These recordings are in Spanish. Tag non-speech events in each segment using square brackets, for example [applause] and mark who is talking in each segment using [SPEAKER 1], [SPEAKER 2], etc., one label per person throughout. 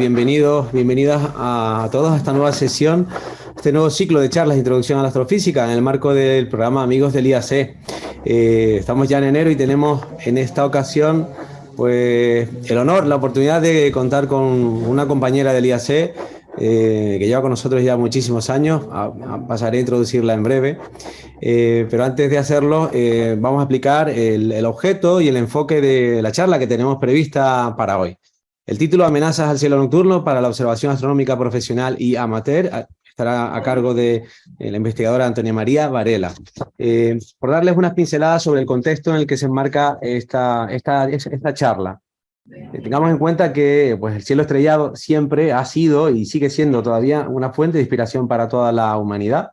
[SPEAKER 1] bienvenidos, bienvenidas a todos a esta nueva sesión, este nuevo ciclo de charlas de introducción a la astrofísica en el marco del programa Amigos del IAC. Eh, estamos ya en enero y tenemos en esta ocasión pues el honor, la oportunidad de contar con una compañera del IAC eh, que lleva con nosotros ya muchísimos años, pasaré a introducirla en breve, eh, pero antes de hacerlo vamos a explicar el objeto y el enfoque de la charla que tenemos prevista para hoy. El título Amenazas al cielo nocturno para la observación astronómica profesional y amateur estará a cargo de la investigadora Antonia María Varela. Eh, por darles unas pinceladas sobre el contexto en el que se enmarca esta, esta, esta charla. Eh, tengamos en cuenta que pues, el cielo estrellado siempre ha sido y sigue siendo todavía una fuente de inspiración para toda la humanidad.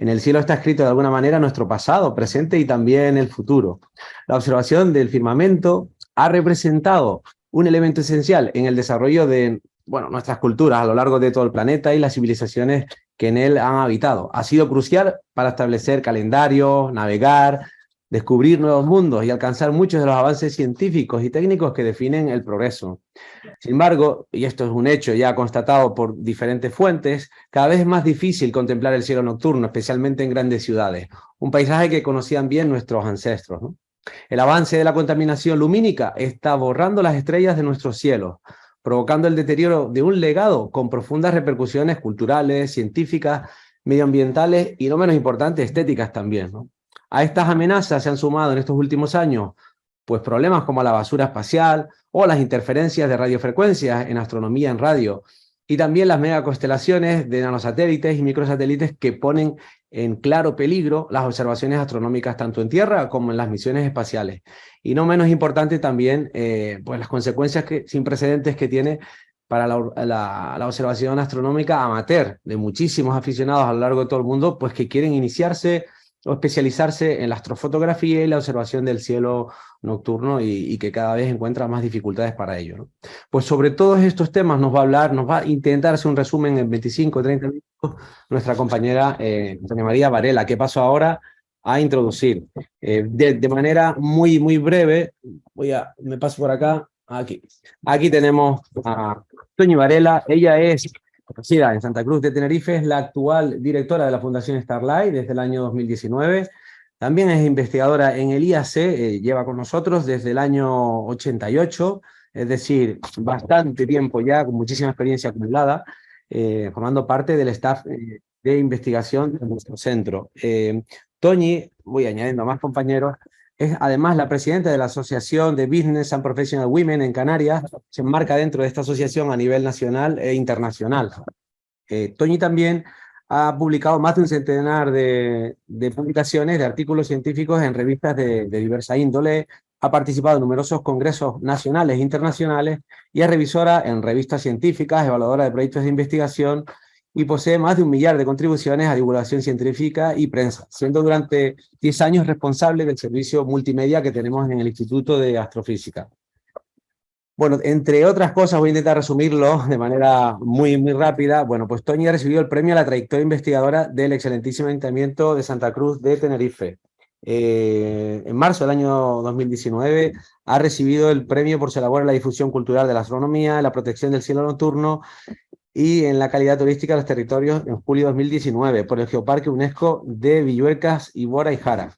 [SPEAKER 1] En el cielo está escrito de alguna manera nuestro pasado, presente y también el futuro. La observación del firmamento ha representado un elemento esencial en el desarrollo de bueno, nuestras culturas a lo largo de todo el planeta y las civilizaciones que en él han habitado. Ha sido crucial para establecer calendarios, navegar, descubrir nuevos mundos y alcanzar muchos de los avances científicos y técnicos que definen el progreso. Sin embargo, y esto es un hecho ya constatado por diferentes fuentes, cada vez es más difícil contemplar el cielo nocturno, especialmente en grandes ciudades, un paisaje que conocían bien nuestros ancestros. El avance de la contaminación lumínica está borrando las estrellas de nuestro cielo, provocando el deterioro de un legado con profundas repercusiones culturales, científicas, medioambientales y, no menos importante, estéticas también. A estas amenazas se han sumado en estos últimos años pues problemas como la basura espacial o las interferencias de radiofrecuencias en astronomía en radio, y también las megaconstelaciones de nanosatélites y microsatélites que ponen en claro peligro las observaciones astronómicas tanto en Tierra como en las misiones espaciales. Y no menos importante también eh, pues las consecuencias que, sin precedentes que tiene para la, la, observación astronómica amateur de muchísimos aficionados a lo largo de todo el mundo, pues que quieren iniciarse o especializarse en la astrofotografía y la observación del cielo nocturno y, que cada vez encuentra más dificultades para ello. Pues sobre todos estos temas nos va a hablar, nos va a intentar hacer un resumen en 25 o 30 minutos nuestra compañera eh, María Varela, que paso ahora a introducir. Eh, de, manera muy, muy breve, voy a, me paso por acá, aquí. Aquí tenemos a Toñi Varela, ella es conocida en Santa Cruz de Tenerife, es la actual directora de la Fundación Starlight desde el año 2019, también es investigadora en el IAC, eh, lleva con nosotros desde el año 88, es decir, bastante tiempo ya, con muchísima experiencia acumulada, eh, formando parte del staff eh, de investigación de nuestro centro. Toñi, voy añadiendo a más compañeros, es además la presidenta de la Asociación de Business and Professional Women en Canarias, se enmarca dentro de esta asociación a nivel nacional e internacional. Toñi también ha publicado más de un centenar de, publicaciones, de artículos científicos en revistas de, diversa índole, ha participado en numerosos congresos nacionales e internacionales y es revisora en revistas científicas, evaluadora de proyectos de investigación y posee más de un millar de contribuciones a divulgación científica y prensa, siendo durante 10 años responsable del servicio multimedia que tenemos en el Instituto de Astrofísica. Bueno, entre otras cosas, voy a intentar resumirlo de manera muy, muy rápida. Bueno, pues Toñi ha recibido el premio a la trayectoria investigadora del excelentísimo Ayuntamiento de Santa Cruz de Tenerife. Eh, en marzo del año 2019 ha recibido el premio por su labor en la difusión cultural de la astronomía, la protección del cielo nocturno y en la calidad turística de los territorios en julio de 2019 por el Geoparque UNESCO de Villuercas, Ibora y Jara.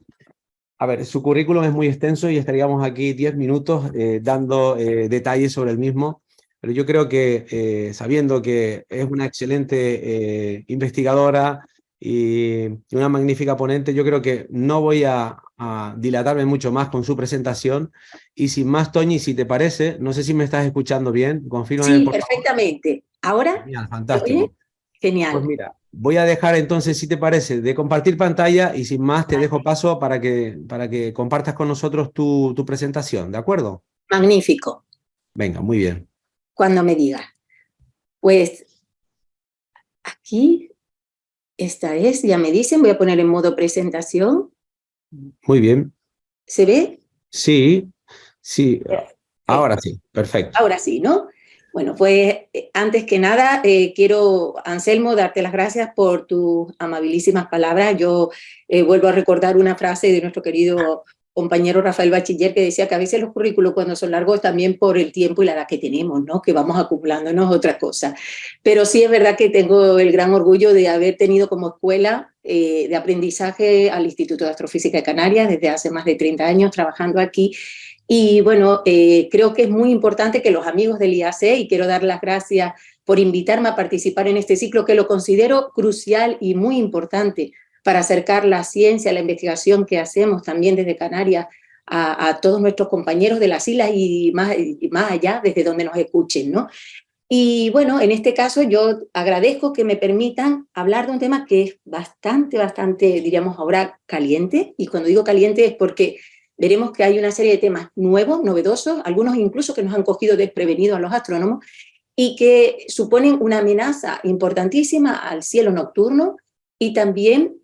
[SPEAKER 1] A ver, su currículum es muy extenso y estaríamos aquí 10 minutos eh, dando eh, detalles sobre el mismo, pero yo creo que eh, sabiendo que es una excelente investigadora y una magnífica ponente, yo creo que no voy a, dilatarme mucho más con su presentación y sin más, Toñi, si te parece, no sé si me estás escuchando bien, confirma.
[SPEAKER 2] Sí, perfectamente. ¿Ahora?
[SPEAKER 1] Genial, fantástico.
[SPEAKER 2] Genial.
[SPEAKER 1] Pues mira, Voy a dejar entonces, si te parece, de compartir pantalla y sin más te dejo paso para que, para que compartas con nosotros tu, tu presentación, ¿de acuerdo?
[SPEAKER 2] Magnífico.
[SPEAKER 1] Venga, muy bien.
[SPEAKER 2] Cuando me digas. Pues aquí, esta es, ya me dicen, voy a poner en modo presentación.
[SPEAKER 1] Muy bien.
[SPEAKER 2] ¿Se ve?
[SPEAKER 1] Sí, sí. Ahora sí, perfecto.
[SPEAKER 2] Ahora sí, ¿no? Bueno, pues eh, antes que nada eh, quiero, Anselmo, darte las gracias por tus amabilísimas palabras. Yo eh, vuelvo a recordar una frase de nuestro querido compañero Rafael Bachiller que decía que a veces los currículos cuando son largos también por el tiempo y la edad que tenemos, ¿no? que vamos acumulándonos otra cosa. Pero sí es verdad que tengo el gran orgullo de haber tenido como escuela de aprendizaje al Instituto de Astrofísica de Canarias desde hace más de 30 años trabajando aquí. Y bueno, eh, creo que es muy importante que los amigos del IAC, y quiero dar las gracias por invitarme a participar en este ciclo, que lo considero crucial y muy importante, para acercar la ciencia, la investigación que hacemos también desde Canarias a, todos nuestros compañeros de las islas y más, allá, desde donde nos escuchen. ¿no? Y bueno, en este caso yo agradezco que me permitan hablar de un tema que es bastante, bastante, diríamos ahora, caliente. Y cuando digo caliente es porque veremos que hay una serie de temas nuevos, novedosos, algunos incluso que nos han cogido desprevenidos a los astrónomos, y que suponen una amenaza importantísima al cielo nocturno, y también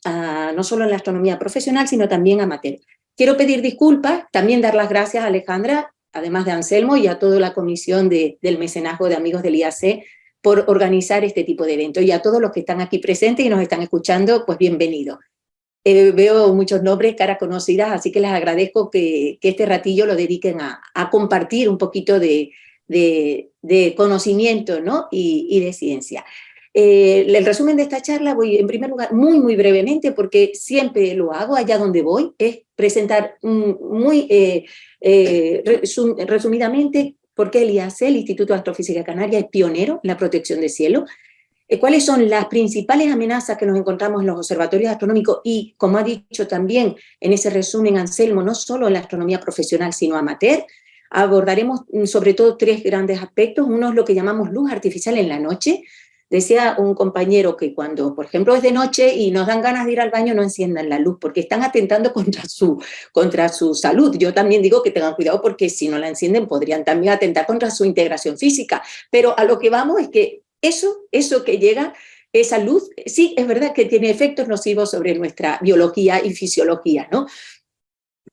[SPEAKER 2] no solo en la astronomía profesional, sino también amateur. Quiero pedir disculpas, también dar las gracias a Alejandra, además de Anselmo y a toda la comisión de, del mecenazgo de amigos del IAC por organizar este tipo de eventos y a todos los que están aquí presentes y nos están escuchando, pues bienvenidos. Eh, veo muchos nombres, caras conocidas, así que les agradezco que, este ratillo lo dediquen a, compartir un poquito de, conocimiento ¿no? y, de ciencia. Eh, el resumen de esta charla voy en primer lugar muy muy brevemente porque siempre lo hago allá donde voy, es presentar muy eh, resumidamente por qué el IAC, el Instituto de Astrofísica Canaria, es pionero en la protección del cielo, cuáles son las principales amenazas que nos encontramos en los observatorios astronómicos y, como ha dicho también en ese resumen Anselmo, no solo en la astronomía profesional sino amateur, abordaremos mm, sobre todo tres grandes aspectos. Uno es lo que llamamos luz artificial en la noche, Decía un compañero que cuando, por ejemplo, es de noche y nos dan ganas de ir al baño, no enciendan la luz, porque están atentando [laughs] contra su, contra su salud. Yo también digo que tengan cuidado porque si no la encienden podrían también atentar contra su integración física. Pero a lo que vamos es que eso, eso que llega, esa luz, sí, es verdad que tiene efectos nocivos sobre nuestra biología y fisiología, ¿no?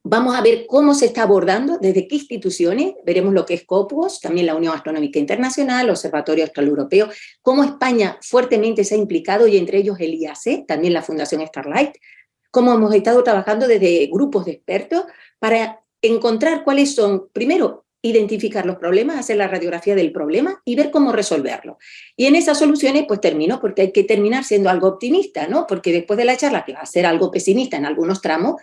[SPEAKER 2] Vamos a ver cómo se está abordando, desde qué instituciones, veremos lo que es COPUOS, también la Unión Astronómica Internacional, Observatorio Austral Europeo, cómo España fuertemente se ha implicado y entre ellos el IAC, también la Fundación Starlight, cómo hemos estado trabajando desde grupos de expertos para encontrar cuáles son, primero, identificar los problemas, hacer la radiografía del problema y ver cómo resolverlo. Y en esas soluciones, pues termino, porque hay que terminar siendo algo optimista, ¿no? Porque después de la charla, que va a ser algo pesimista en algunos tramos,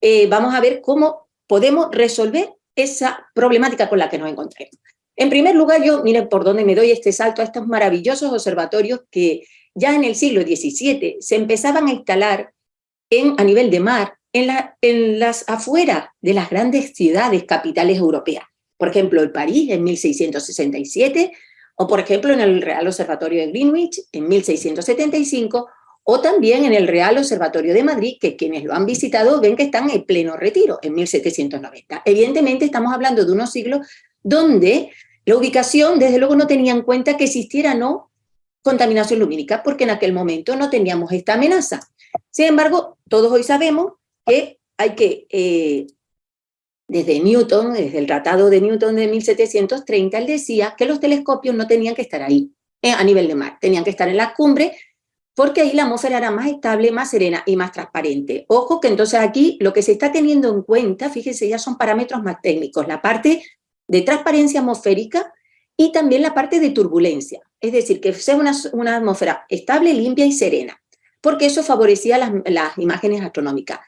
[SPEAKER 2] eh, vamos a ver cómo podemos resolver esa problemática con la que nos encontremos. En primer lugar, yo, miren por dónde me doy este salto a estos maravillosos observatorios que ya en el siglo XVII se empezaban a instalar en, a nivel de mar en, en las afueras de las grandes ciudades capitales europeas. Por ejemplo, el París en 1667, o por ejemplo en el Real Observatorio de Greenwich en 1675, o también en el Real Observatorio de Madrid, que quienes lo han visitado ven que están en pleno retiro, en 1790. Evidentemente estamos hablando de unos siglos donde la ubicación, desde luego, no tenía en cuenta que existiera no contaminación lumínica, porque en aquel momento no teníamos esta amenaza. Sin embargo, todos hoy sabemos que hay que, eh, desde Newton, desde el Tratado de Newton de 1730, él decía que los telescopios no tenían que estar ahí, eh, a nivel de mar, tenían que estar en la cumbre porque ahí la atmósfera era más estable, más serena y más transparente. Ojo que entonces aquí lo que se está teniendo en cuenta, fíjense, ya son parámetros más técnicos, la parte de transparencia atmosférica y también la parte de turbulencia, es decir, que sea una, atmósfera estable, limpia y serena, porque eso favorecía las, las imágenes astronómicas.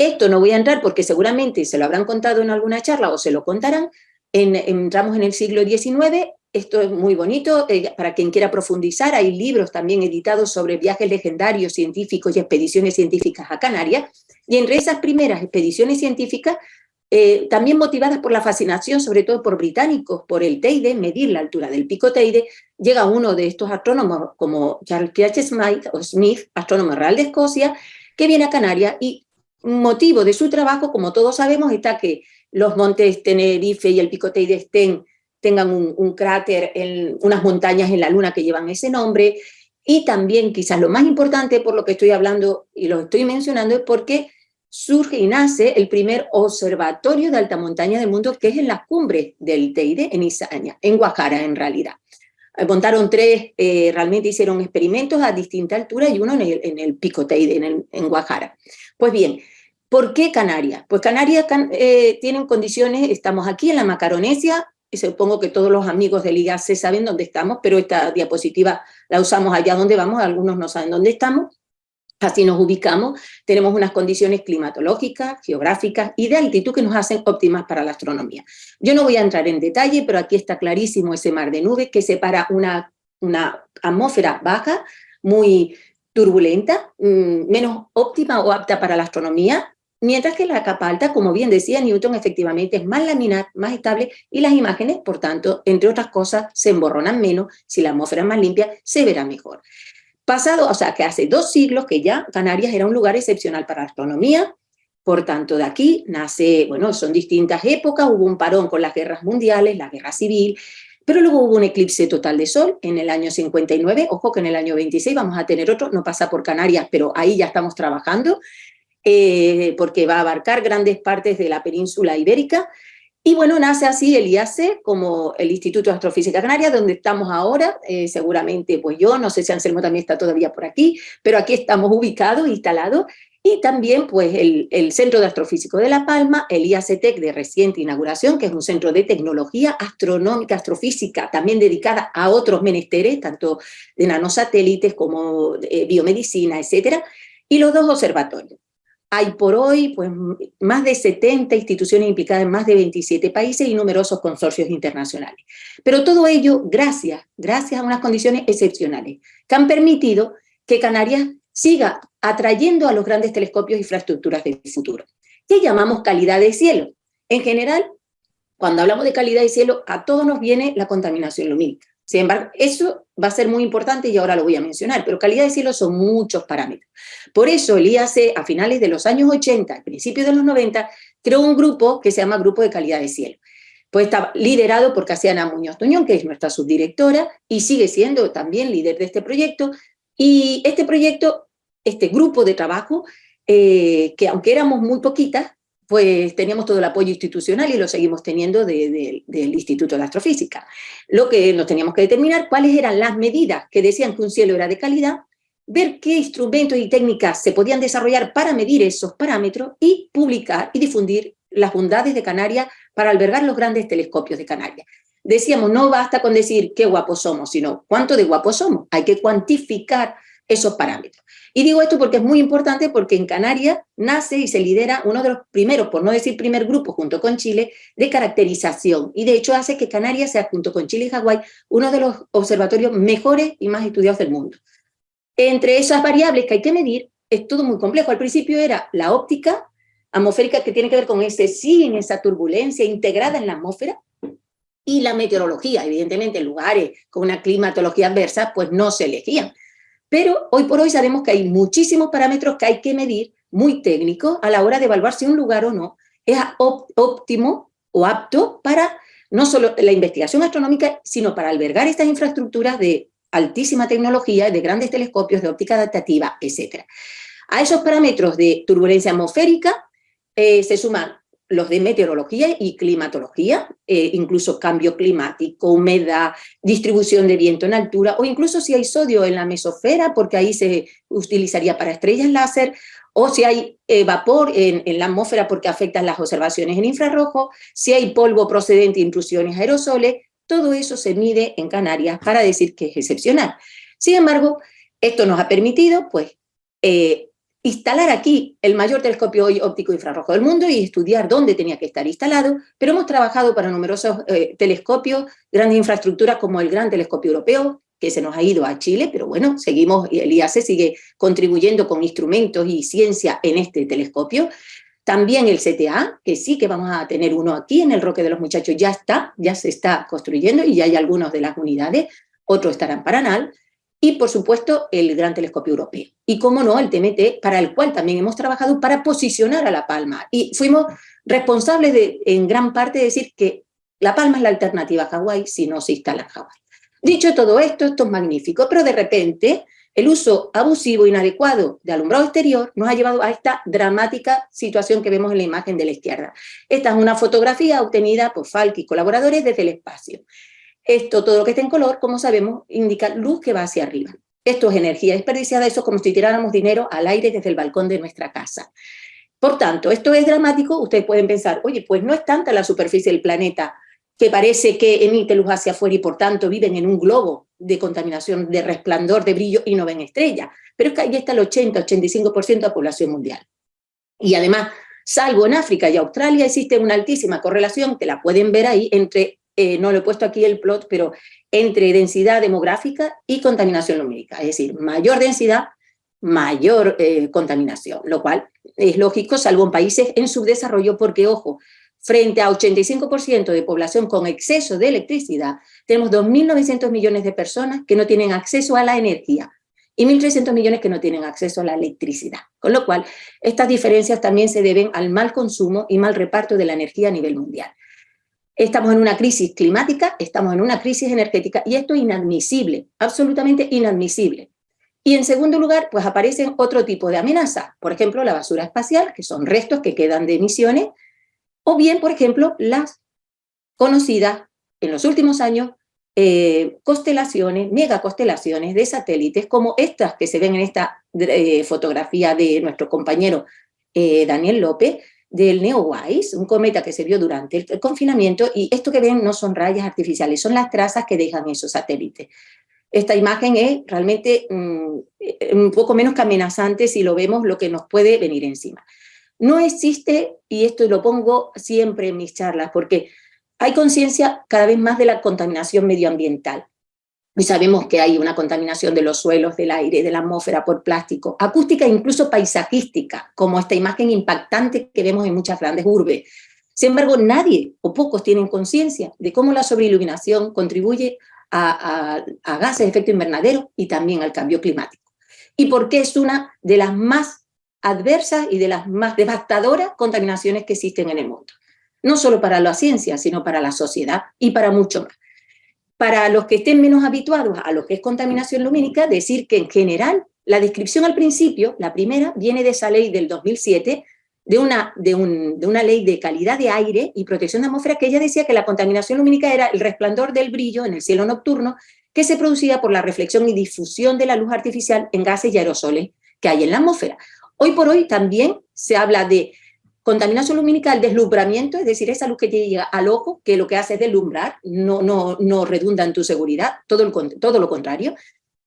[SPEAKER 2] Esto no voy a entrar porque seguramente se lo habrán contado en alguna charla o se lo contarán, entramos en el siglo XIX, esto es muy bonito, eh, para quien quiera profundizar, hay libros también editados sobre viajes legendarios científicos y expediciones científicas a Canarias, y entre esas primeras expediciones científicas, eh, también motivadas por la fascinación, sobre todo por británicos, por el Teide, medir la altura del pico Teide, llega uno de estos astrónomos como Charles T.H. Smith, o Smith, astrónomo real de Escocia, que viene a Canarias y motivo de su trabajo, como todos sabemos, está que los montes Tenerife y el pico Teide estén tengan un, cráter, en unas montañas en la Luna que llevan ese nombre, y también quizás lo más importante por lo que estoy hablando y lo estoy mencionando es porque surge y nace el primer observatorio de alta montaña del mundo que es en las cumbres del Teide, en Izaña, en Guajara en realidad. Eh, montaron tres, eh, realmente hicieron experimentos a distinta altura y uno en el, Pico Teide, en, en Guajara. Pues bien, ¿Por qué Canarias? Pues Canarias eh, tienen condiciones, estamos aquí en la Macaronesia, y supongo que todos los amigos del IAC saben dónde estamos, pero esta diapositiva la usamos allá donde vamos, algunos no saben dónde estamos, así nos ubicamos, tenemos unas condiciones climatológicas, geográficas y de altitud que nos hacen óptimas para la astronomía. Yo no voy a entrar en detalle, pero aquí está clarísimo ese mar de nubes que separa una, una atmósfera baja, muy turbulenta, mm, menos óptima o apta para la astronomía, mientras que la capa alta, como bien decía Newton, efectivamente es más laminar, más estable, y las imágenes, por tanto, entre otras cosas, se emborronan menos, si la atmósfera es más limpia, se verá mejor. Pasado, o sea, que hace dos siglos que ya Canarias era un lugar excepcional para la astronomía, por tanto, de aquí nace, bueno, son distintas épocas, hubo un parón con las guerras mundiales, la guerra civil, pero luego hubo un eclipse total de sol en el año 59, ojo que en el año 26 vamos a tener otro, no pasa por Canarias, pero ahí ya estamos trabajando, eh, porque va a abarcar grandes partes de la península ibérica, y bueno, nace así el IAC como el Instituto de Astrofísica Canaria, donde estamos ahora, eh, seguramente pues yo, no sé si Anselmo también está todavía por aquí, pero aquí estamos ubicados, instalados, y también pues el, el, Centro de Astrofísico de La Palma, el IACTEC de reciente inauguración, que es un centro de tecnología astronómica, astrofísica, también dedicada a otros menesteres, tanto de nanosatélites como de biomedicina, etcétera, y los dos observatorios. Hay por hoy pues, más de 70 instituciones implicadas en más de 27 países y numerosos consorcios internacionales. Pero todo ello gracias, gracias a unas condiciones excepcionales que han permitido que Canarias siga atrayendo a los grandes telescopios e infraestructuras del futuro. ¿Qué llamamos calidad de cielo? En general, cuando hablamos de calidad de cielo, a todos nos viene la contaminación lumínica. Sin embargo, eso va a ser muy importante y ahora lo voy a mencionar, pero calidad de cielo son muchos parámetros. Por eso el IAC, a finales de los años 80, a principios de los 90, creó un grupo que se llama Grupo de Calidad de Cielo. Pues está liderado por Casiana Muñoz Tuñón, que es nuestra subdirectora, y sigue siendo también líder de este proyecto. Y este proyecto, este grupo de trabajo, eh, que aunque éramos muy poquitas, pues teníamos todo el apoyo institucional y lo seguimos teniendo del Instituto de Astrofísica. Lo que nos teníamos que determinar cuáles eran las medidas que decían que un cielo era de calidad, ver qué instrumentos y técnicas se podían desarrollar para medir esos parámetros y publicar y difundir las bondades de Canarias para albergar los grandes telescopios de Canarias. Decíamos, no basta con decir qué guapos somos, sino cuánto de guapos somos. Hay que cuantificar esos parámetros. Y digo esto porque es muy importante porque en Canarias nace y se lidera uno de los primeros, por no decir primer grupo, junto con Chile, de caracterización. Y de hecho hace que Canarias sea, junto con Chile y Hawái, uno de los observatorios mejores y más estudiados del mundo. Entre esas variables que hay que medir, es todo muy complejo. Al principio era la óptica atmosférica, que tiene que ver con ese sí, en esa turbulencia integrada en la atmósfera, y la meteorología, evidentemente en lugares con una climatología adversa, pues no se elegían. Pero hoy por hoy sabemos que hay muchísimos parámetros que hay que medir, muy técnicos, a la hora de evaluar si un lugar o no es óptimo o apto para no solo la investigación astronómica, sino para albergar estas infraestructuras de altísima tecnología, de grandes telescopios, de óptica adaptativa, etc. A esos parámetros de turbulencia atmosférica eh, se suman los de meteorología y climatología, eh, incluso cambio climático, humedad, distribución de viento en altura, o incluso si hay sodio en la mesosfera, porque ahí se utilizaría para estrellas láser, o si hay eh, vapor en, la atmósfera porque afectan las observaciones en infrarrojo, si hay polvo procedente de intrusiones aerosoles, todo eso se mide en Canarias para decir que es excepcional. Sin embargo, esto nos ha permitido pues, eh, instalar aquí el mayor telescopio óptico infrarrojo del mundo y estudiar dónde tenía que estar instalado, pero hemos trabajado para numerosos eh, telescopios, grandes infraestructuras como el Gran Telescopio Europeo, que se nos ha ido a Chile, pero bueno, seguimos, y el IAC sigue contribuyendo con instrumentos y ciencia en este telescopio. También el CTA, que sí que vamos a tener uno aquí en el Roque de los Muchachos, ya está, ya se está construyendo y ya hay algunos de las unidades, otros estarán para NAL y por supuesto el Gran Telescopio Europeo. Y como no, el TMT, para el cual también hemos trabajado para posicionar a La Palma. Y fuimos responsables de, en gran parte, de decir que La Palma es la alternativa a Hawái si no se instala en Hawái. Dicho todo esto, esto es magnífico, pero de repente el uso abusivo, inadecuado de alumbrado exterior nos ha llevado a esta dramática situación que vemos en la imagen de la izquierda. Esta es una fotografía obtenida por Falk y colaboradores desde el espacio. Esto, todo lo que está en color, como sabemos, indica luz que va hacia arriba. Esto es energía desperdiciada, eso es como si tiráramos dinero al aire desde el balcón de nuestra casa. Por tanto, esto es dramático, ustedes pueden pensar, oye, pues no es tanta la superficie del planeta que parece que emite luz hacia afuera y por tanto viven en un globo de contaminación, de resplandor, de brillo y no ven estrellas. Pero es que ahí está el 80-85% de la población mundial. Y además, salvo en África y Australia, existe una altísima correlación, que la pueden ver ahí, entre, eh, no lo he puesto aquí el plot, pero entre densidad demográfica y contaminación lumínica. Es decir, mayor densidad, mayor eh, contaminación, lo cual es lógico, salvo en países en subdesarrollo, porque, ojo, frente a 85% de población con exceso de electricidad, tenemos 2.900 millones de personas que no tienen acceso a la energía y 1.300 millones que no tienen acceso a la electricidad. Con lo cual, estas diferencias también se deben al mal consumo y mal reparto de la energía a nivel mundial. Estamos en una crisis climática, estamos en una crisis energética y esto es inadmisible, absolutamente inadmisible. Y en segundo lugar, pues aparecen otro tipo de amenazas, por ejemplo, la basura espacial, que son restos que quedan de emisiones, o bien, por ejemplo, las conocidas en los últimos años eh, constelaciones, megaconstelaciones de satélites, como estas que se ven en esta eh, fotografía de nuestro compañero eh, Daniel López, del Neowise, un cometa que se vio durante el confinamiento, y esto que ven no son rayas artificiales, son las trazas que dejan esos satélites. Esta imagen es realmente mm, un poco menos que amenazante si lo vemos lo que nos puede venir encima. No existe, y esto lo pongo siempre en mis charlas, porque hay conciencia cada vez más de la contaminación medioambiental. Y sabemos que hay una contaminación de los suelos, del aire, de la atmósfera por plástico, acústica e incluso paisajística, como esta imagen impactante que vemos en muchas grandes urbes. Sin embargo, nadie o pocos tienen conciencia de cómo la sobreiluminación contribuye a, gases de efecto invernadero y también al cambio climático. Y por qué es una de las más adversas y de las más devastadoras contaminaciones que existen en el mundo. No solo para la ciencia, sino para la sociedad y para mucho más. Para los que estén menos habituados a lo que es contaminación lumínica, decir que en general la descripción al principio, la primera, viene de esa ley del 2007, de una, de, una ley de calidad de aire y protección de atmósfera, que ella decía que la contaminación lumínica era el resplandor del brillo en el cielo nocturno que se producía por la reflexión y difusión de la luz artificial en gases y aerosoles que hay en la atmósfera. Hoy por hoy también se habla de contaminación lumínica, el deslumbramiento, es decir, esa luz que te llega al ojo, que lo que hace es deslumbrar, no, no, no redunda en tu seguridad, todo, todo lo contrario.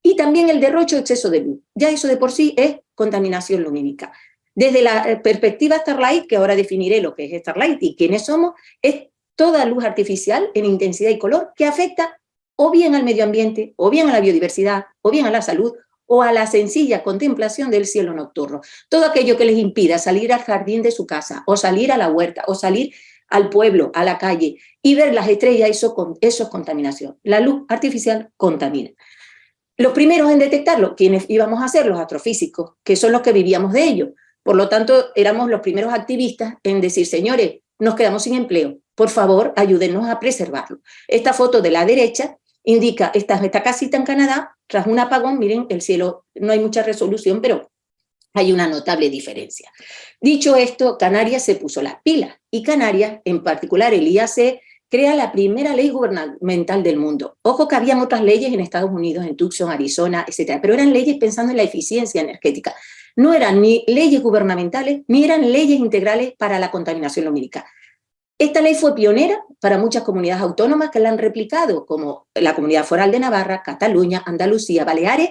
[SPEAKER 2] Y también el derrocho exceso de luz. Ya eso de por sí es contaminación lumínica. Desde la eh, perspectiva Starlight, que ahora definiré lo que es Starlight y quiénes somos, es toda luz artificial en intensidad y color que afecta o bien al medio ambiente, o bien a la biodiversidad, o bien a la salud, o a la sencilla contemplación del cielo nocturno. Todo aquello que les impida salir al jardín de su casa, o salir a la huerta, o salir al pueblo, a la calle, y ver las estrellas, eso, es contaminación. La luz artificial contamina. Los primeros en detectarlo, quienes íbamos a ser los astrofísicos, que son los que vivíamos de ello. Por lo tanto, éramos los primeros activistas en decir, señores, nos quedamos sin empleo, por favor, ayúdenos a preservarlo. Esta foto de la derecha indica esta, esta casita en Canadá, tras un apagón, miren, el cielo no hay mucha resolución, pero hay una notable diferencia. Dicho esto, Canarias se puso las pilas, y Canarias, en particular el IAC, crea la primera ley gubernamental del mundo. Ojo que habían otras leyes en Estados Unidos, en Tucson, Arizona, etcétera, pero eran leyes pensando en la eficiencia energética. No eran ni leyes gubernamentales, ni eran leyes integrales para la contaminación lumínica. Esta ley fue pionera para muchas comunidades autónomas que la han replicado, como la Comunidad Foral de Navarra, Cataluña, Andalucía, Baleares,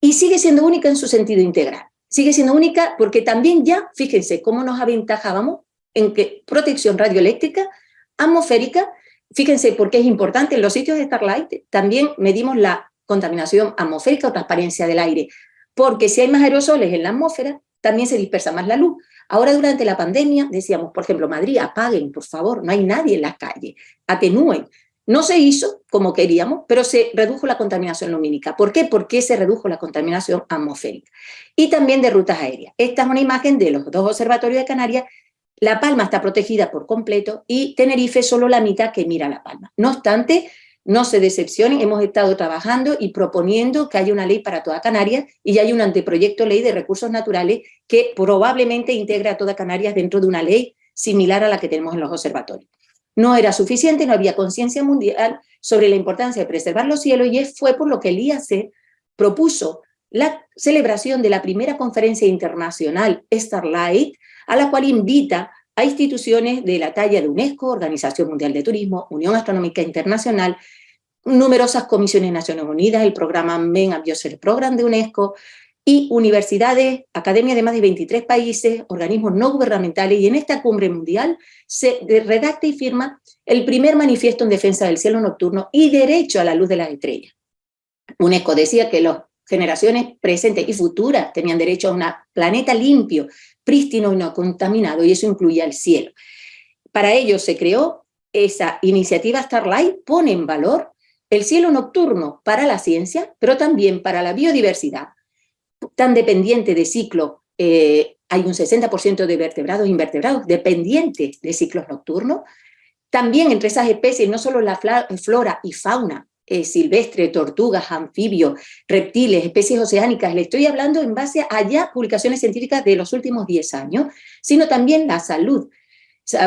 [SPEAKER 2] y sigue siendo única en su sentido integral. Sigue siendo única porque también ya, fíjense cómo nos aventajábamos en que protección radioeléctrica, atmosférica, fíjense por qué es importante, en los sitios de Starlight también medimos la contaminación atmosférica o transparencia del aire, porque si hay más aerosoles en la atmósfera, también se dispersa más la luz. Ahora durante la pandemia decíamos, por ejemplo, Madrid, apaguen, por favor, no hay nadie en la calle, atenúen. No se hizo como queríamos, pero se redujo la contaminación lumínica. ¿Por qué? Porque se redujo la contaminación atmosférica. Y también de rutas aéreas. Esta es una imagen de los dos observatorios de Canarias. La Palma está protegida por completo y Tenerife solo la mitad que mira La Palma. No obstante, no se decepcionen, hemos estado trabajando y proponiendo que haya una ley para toda Canarias y ya hay un anteproyecto ley de recursos naturales que probablemente integre a toda Canarias dentro de una ley similar a la que tenemos en los observatorios. No era suficiente, no había conciencia mundial sobre la importancia de preservar los cielos y fue por lo que el IAC propuso la celebración de la primera conferencia internacional Starlight a la cual invita a instituciones de la talla de UNESCO, Organización Mundial de Turismo, Unión Astronómica Internacional, numerosas comisiones de Naciones Unidas, el programa Men a Biosphere Program de UNESCO, y universidades, academias de más de 23 países, organismos no gubernamentales, y en esta cumbre mundial se redacta y firma el primer manifiesto en defensa del cielo nocturno y derecho a la luz de las estrellas. UNESCO decía que las generaciones presentes y futuras tenían derecho a un planeta limpio, prístino y no contaminado, y eso incluía el cielo. Para ello se creó esa iniciativa Starlight, pone en valor el cielo nocturno para la ciencia, pero también para la biodiversidad, tan dependiente de ciclo, eh, hay un 60% de vertebrados e invertebrados dependientes de ciclos nocturnos. También entre esas especies, no solo la flora y fauna eh, silvestre, tortugas, anfibios, reptiles, especies oceánicas, le estoy hablando en base a ya publicaciones científicas de los últimos 10 años, sino también la salud.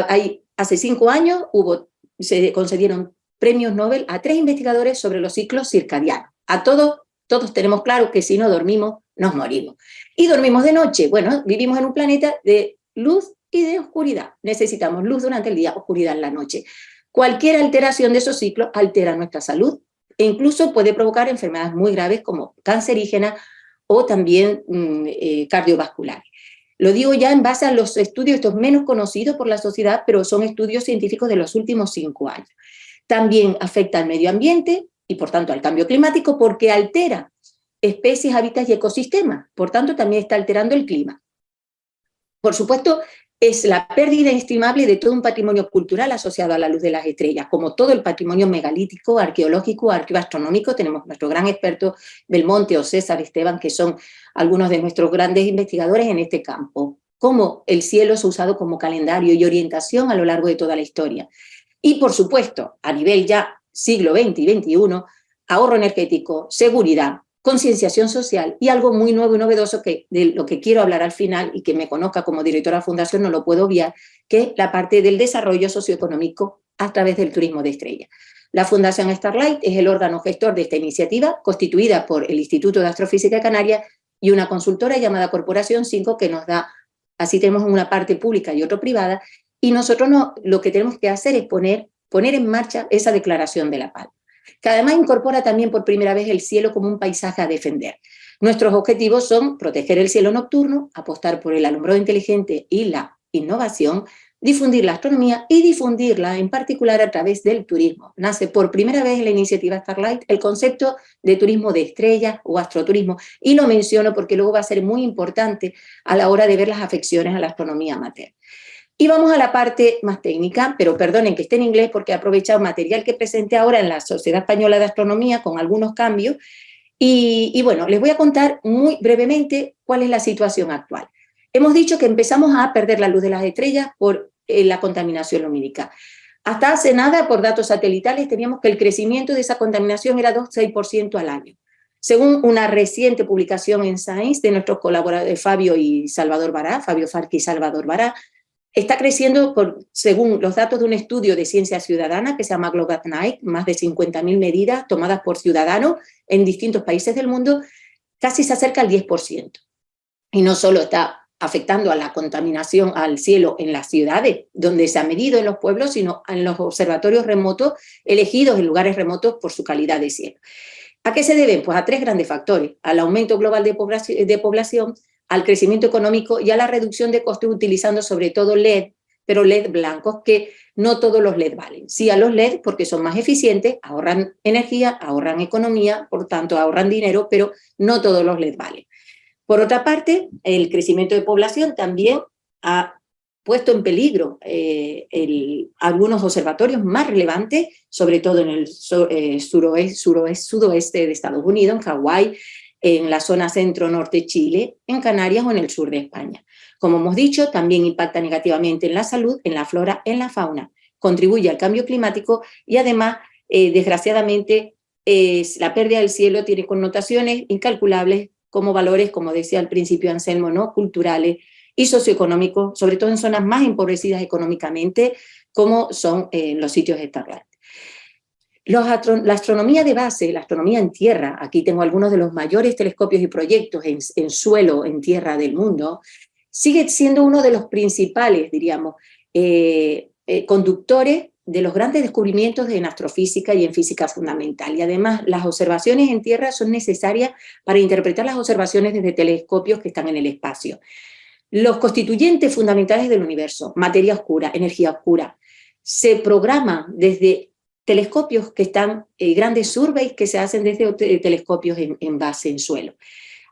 [SPEAKER 2] hay, hace cinco años hubo, se concedieron premios Nobel a tres investigadores sobre los ciclos circadianos. A todos, todos tenemos claro que si no dormimos, nos morimos. Y dormimos de noche. Bueno, vivimos en un planeta de luz y de oscuridad. Necesitamos luz durante el día, oscuridad en la noche. Cualquier alteración de esos ciclos altera nuestra salud e incluso puede provocar enfermedades muy graves como cancerígenas o también mm, eh, cardiovasculares. Lo digo ya en base a los estudios, estos menos conocidos por la sociedad, pero son estudios científicos de los últimos cinco años. También afecta al medio ambiente y por tanto al cambio climático porque altera especies, hábitats y ecosistemas. Por tanto, también está alterando el clima. Por supuesto, es la pérdida inestimable de todo un patrimonio cultural asociado a la luz de las estrellas, como todo el patrimonio megalítico, arqueológico, arqueoastronómico. Tenemos nuestro gran experto Belmonte o César Esteban, que son algunos de nuestros grandes investigadores en este campo. Cómo el cielo ha usado como calendario y orientación a lo largo de toda la historia. Y, por supuesto, a nivel ya siglo XX y XXI, ahorro energético, seguridad, concienciación social y algo muy nuevo y novedoso que de lo que quiero hablar al final y que me conozca como directora de fundación no lo puedo obviar, que la parte del desarrollo socioeconómico a través del turismo de estrella. La Fundación Starlight es el órgano gestor de esta iniciativa, constituida por el Instituto de Astrofísica Canaria y una consultora llamada Corporación 5 que nos da, así tenemos una parte pública y otra privada, y nosotros no, lo que tenemos que hacer es poner, poner en marcha esa declaración de la paz que además incorpora también por primera vez el cielo como un paisaje a defender. Nuestros objetivos son proteger el cielo nocturno, apostar por el alumbrado inteligente y la innovación, difundir la astronomía y difundirla en particular a través del turismo. Nace por primera vez en la iniciativa Starlight el concepto de turismo de estrellas o astroturismo y lo menciono porque luego va a ser muy importante a la hora de ver las afecciones a la astronomía amateur. Y vamos a la parte más técnica, pero perdonen que esté en inglés porque he aprovechado material que presenté ahora en la Sociedad Española de Astronomía con algunos cambios. Y, bueno, les voy a contar muy brevemente cuál es la situación actual. Hemos dicho que empezamos a perder la luz de las estrellas por eh, la contaminación lumínica. Hasta hace nada, por datos satelitales, teníamos que el crecimiento de esa contaminación era 2-6% al año. Según una reciente publicación en Science de nuestros colaboradores Fabio y Salvador Bará, Fabio Farqui y Salvador Bará, Está creciendo, por, según los datos de un estudio de ciencia ciudadana que se llama Global Night, más de 50.000 medidas tomadas por ciudadanos en distintos países del mundo, casi se acerca al 10%. Y no solo está afectando a la contaminación al cielo en las ciudades, donde se ha medido en los pueblos, sino en los observatorios remotos, elegidos en lugares remotos por su calidad de cielo. ¿A qué se deben? Pues a tres grandes factores. Al aumento global de población, al crecimiento económico y a la reducción de costes utilizando sobre todo LED, pero LED blancos, que no todos los LED valen. Sí a los LED porque son más eficientes, ahorran energía, ahorran economía, por tanto ahorran dinero, pero no todos los LED valen. Por otra parte, el crecimiento de población también ha puesto en peligro eh, algunos observatorios más relevantes, sobre todo en el eh, suroeste, suroeste de Estados Unidos, en Hawái, en la zona centro-norte Chile, en Canarias o en el sur de España. Como hemos dicho, también impacta negativamente en la salud, en la flora, en la fauna, contribuye al cambio climático y además, eh, desgraciadamente, la pérdida del cielo tiene connotaciones incalculables como valores, como decía al principio Anselmo, ¿no? culturales y socioeconómicos, sobre todo en zonas más empobrecidas económicamente, como son eh, los sitios de La astronomía de base, la astronomía en tierra, aquí tengo algunos de los mayores telescopios y proyectos en, suelo, en tierra del mundo, sigue siendo uno de los principales, diríamos, eh, eh, conductores de los grandes descubrimientos en astrofísica y en física fundamental. Y además, las observaciones en Tierra son necesarias para interpretar las observaciones desde telescopios que están en el espacio. Los constituyentes fundamentales del universo, materia oscura, energía oscura, se programan desde telescopios que están, eh, grandes surveys que se hacen desde telescopios en base, en suelo.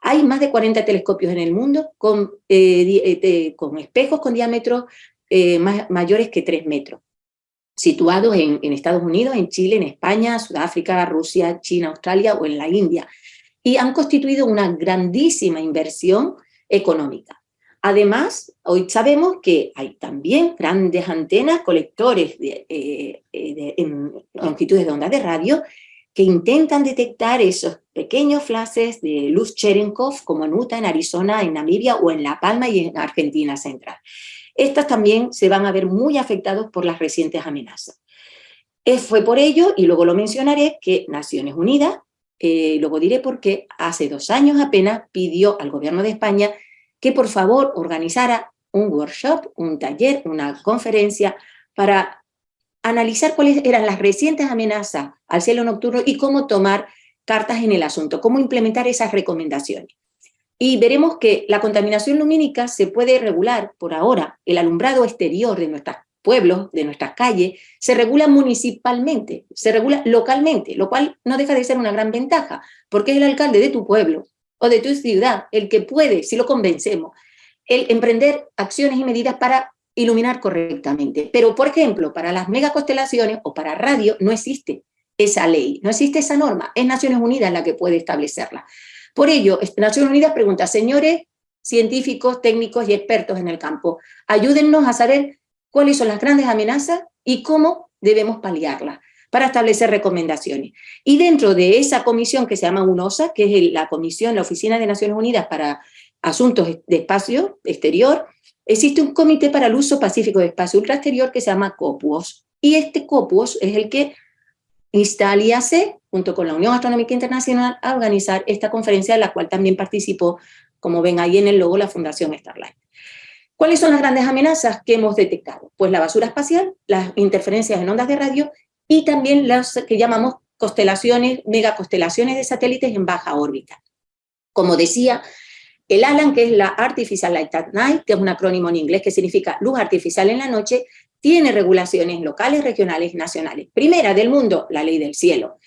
[SPEAKER 2] Hay más de 40 telescopios en el mundo con, eh, eh, con espejos con diámetros eh, mayores que 3 metros, situados en Estados Unidos, en Chile, en España, Sudáfrica, Rusia, China, Australia o en la India, y han constituido una grandísima inversión económica. Además, hoy sabemos que hay también grandes antenas, colectores de, de, en longitudes de onda de radio, que intentan detectar esos pequeños flashes de luz Cherenkov, como en Utah, en Arizona, en Namibia o en La Palma y en Argentina Central. Estas también se van a ver muy afectados por las recientes amenazas. Fue por ello, y luego lo mencionaré, que Naciones Unidas, eh, luego diré por qué, hace dos años apenas pidió al gobierno de España que por favor organizara un workshop, un taller, una conferencia para analizar cuáles eran las recientes amenazas al cielo nocturno y cómo tomar cartas en el asunto, cómo implementar esas recomendaciones. Y veremos que la contaminación lumínica se puede regular por ahora, el alumbrado exterior de nuestros pueblos, de nuestras calles, se regula municipalmente, se regula localmente, lo cual no deja de ser una gran ventaja, porque es el alcalde de tu pueblo o de tu ciudad el que puede, si lo convencemos, el emprender acciones y medidas para iluminar correctamente. Pero, por ejemplo, para las megaconstelaciones o para radio no existe esa ley, no existe esa norma. Es Naciones Unidas la que puede establecerla. Por ello, Naciones Unidas pregunta, señores científicos, técnicos y expertos en el campo, ayúdennos a saber cuáles son las grandes amenazas y cómo debemos paliarlas para establecer recomendaciones. Y dentro de esa comisión que se llama UNOSA, que es la comisión, la Oficina de Naciones Unidas para Asuntos de Espacio Exterior, existe un comité para el uso pacífico de espacio ultraexterior que se llama COPUOS. Y este COPUOS es el que insta al junto con la Unión Astronómica Internacional, a organizar esta conferencia, en la cual también participó, como ven ahí en el logo, la Fundación Starlight. ¿Cuáles son las grandes amenazas que hemos detectado? Pues la basura espacial, las interferencias en ondas de radio y también las que llamamos constelaciones, megaconstelaciones de satélites en baja órbita. Como decía, el ALAN, que es la Artificial Light at Night, que es un acrónimo en inglés que significa luz artificial en la noche, tiene regulaciones locales, regionales nacionales. Primera del mundo, la ley del cielo.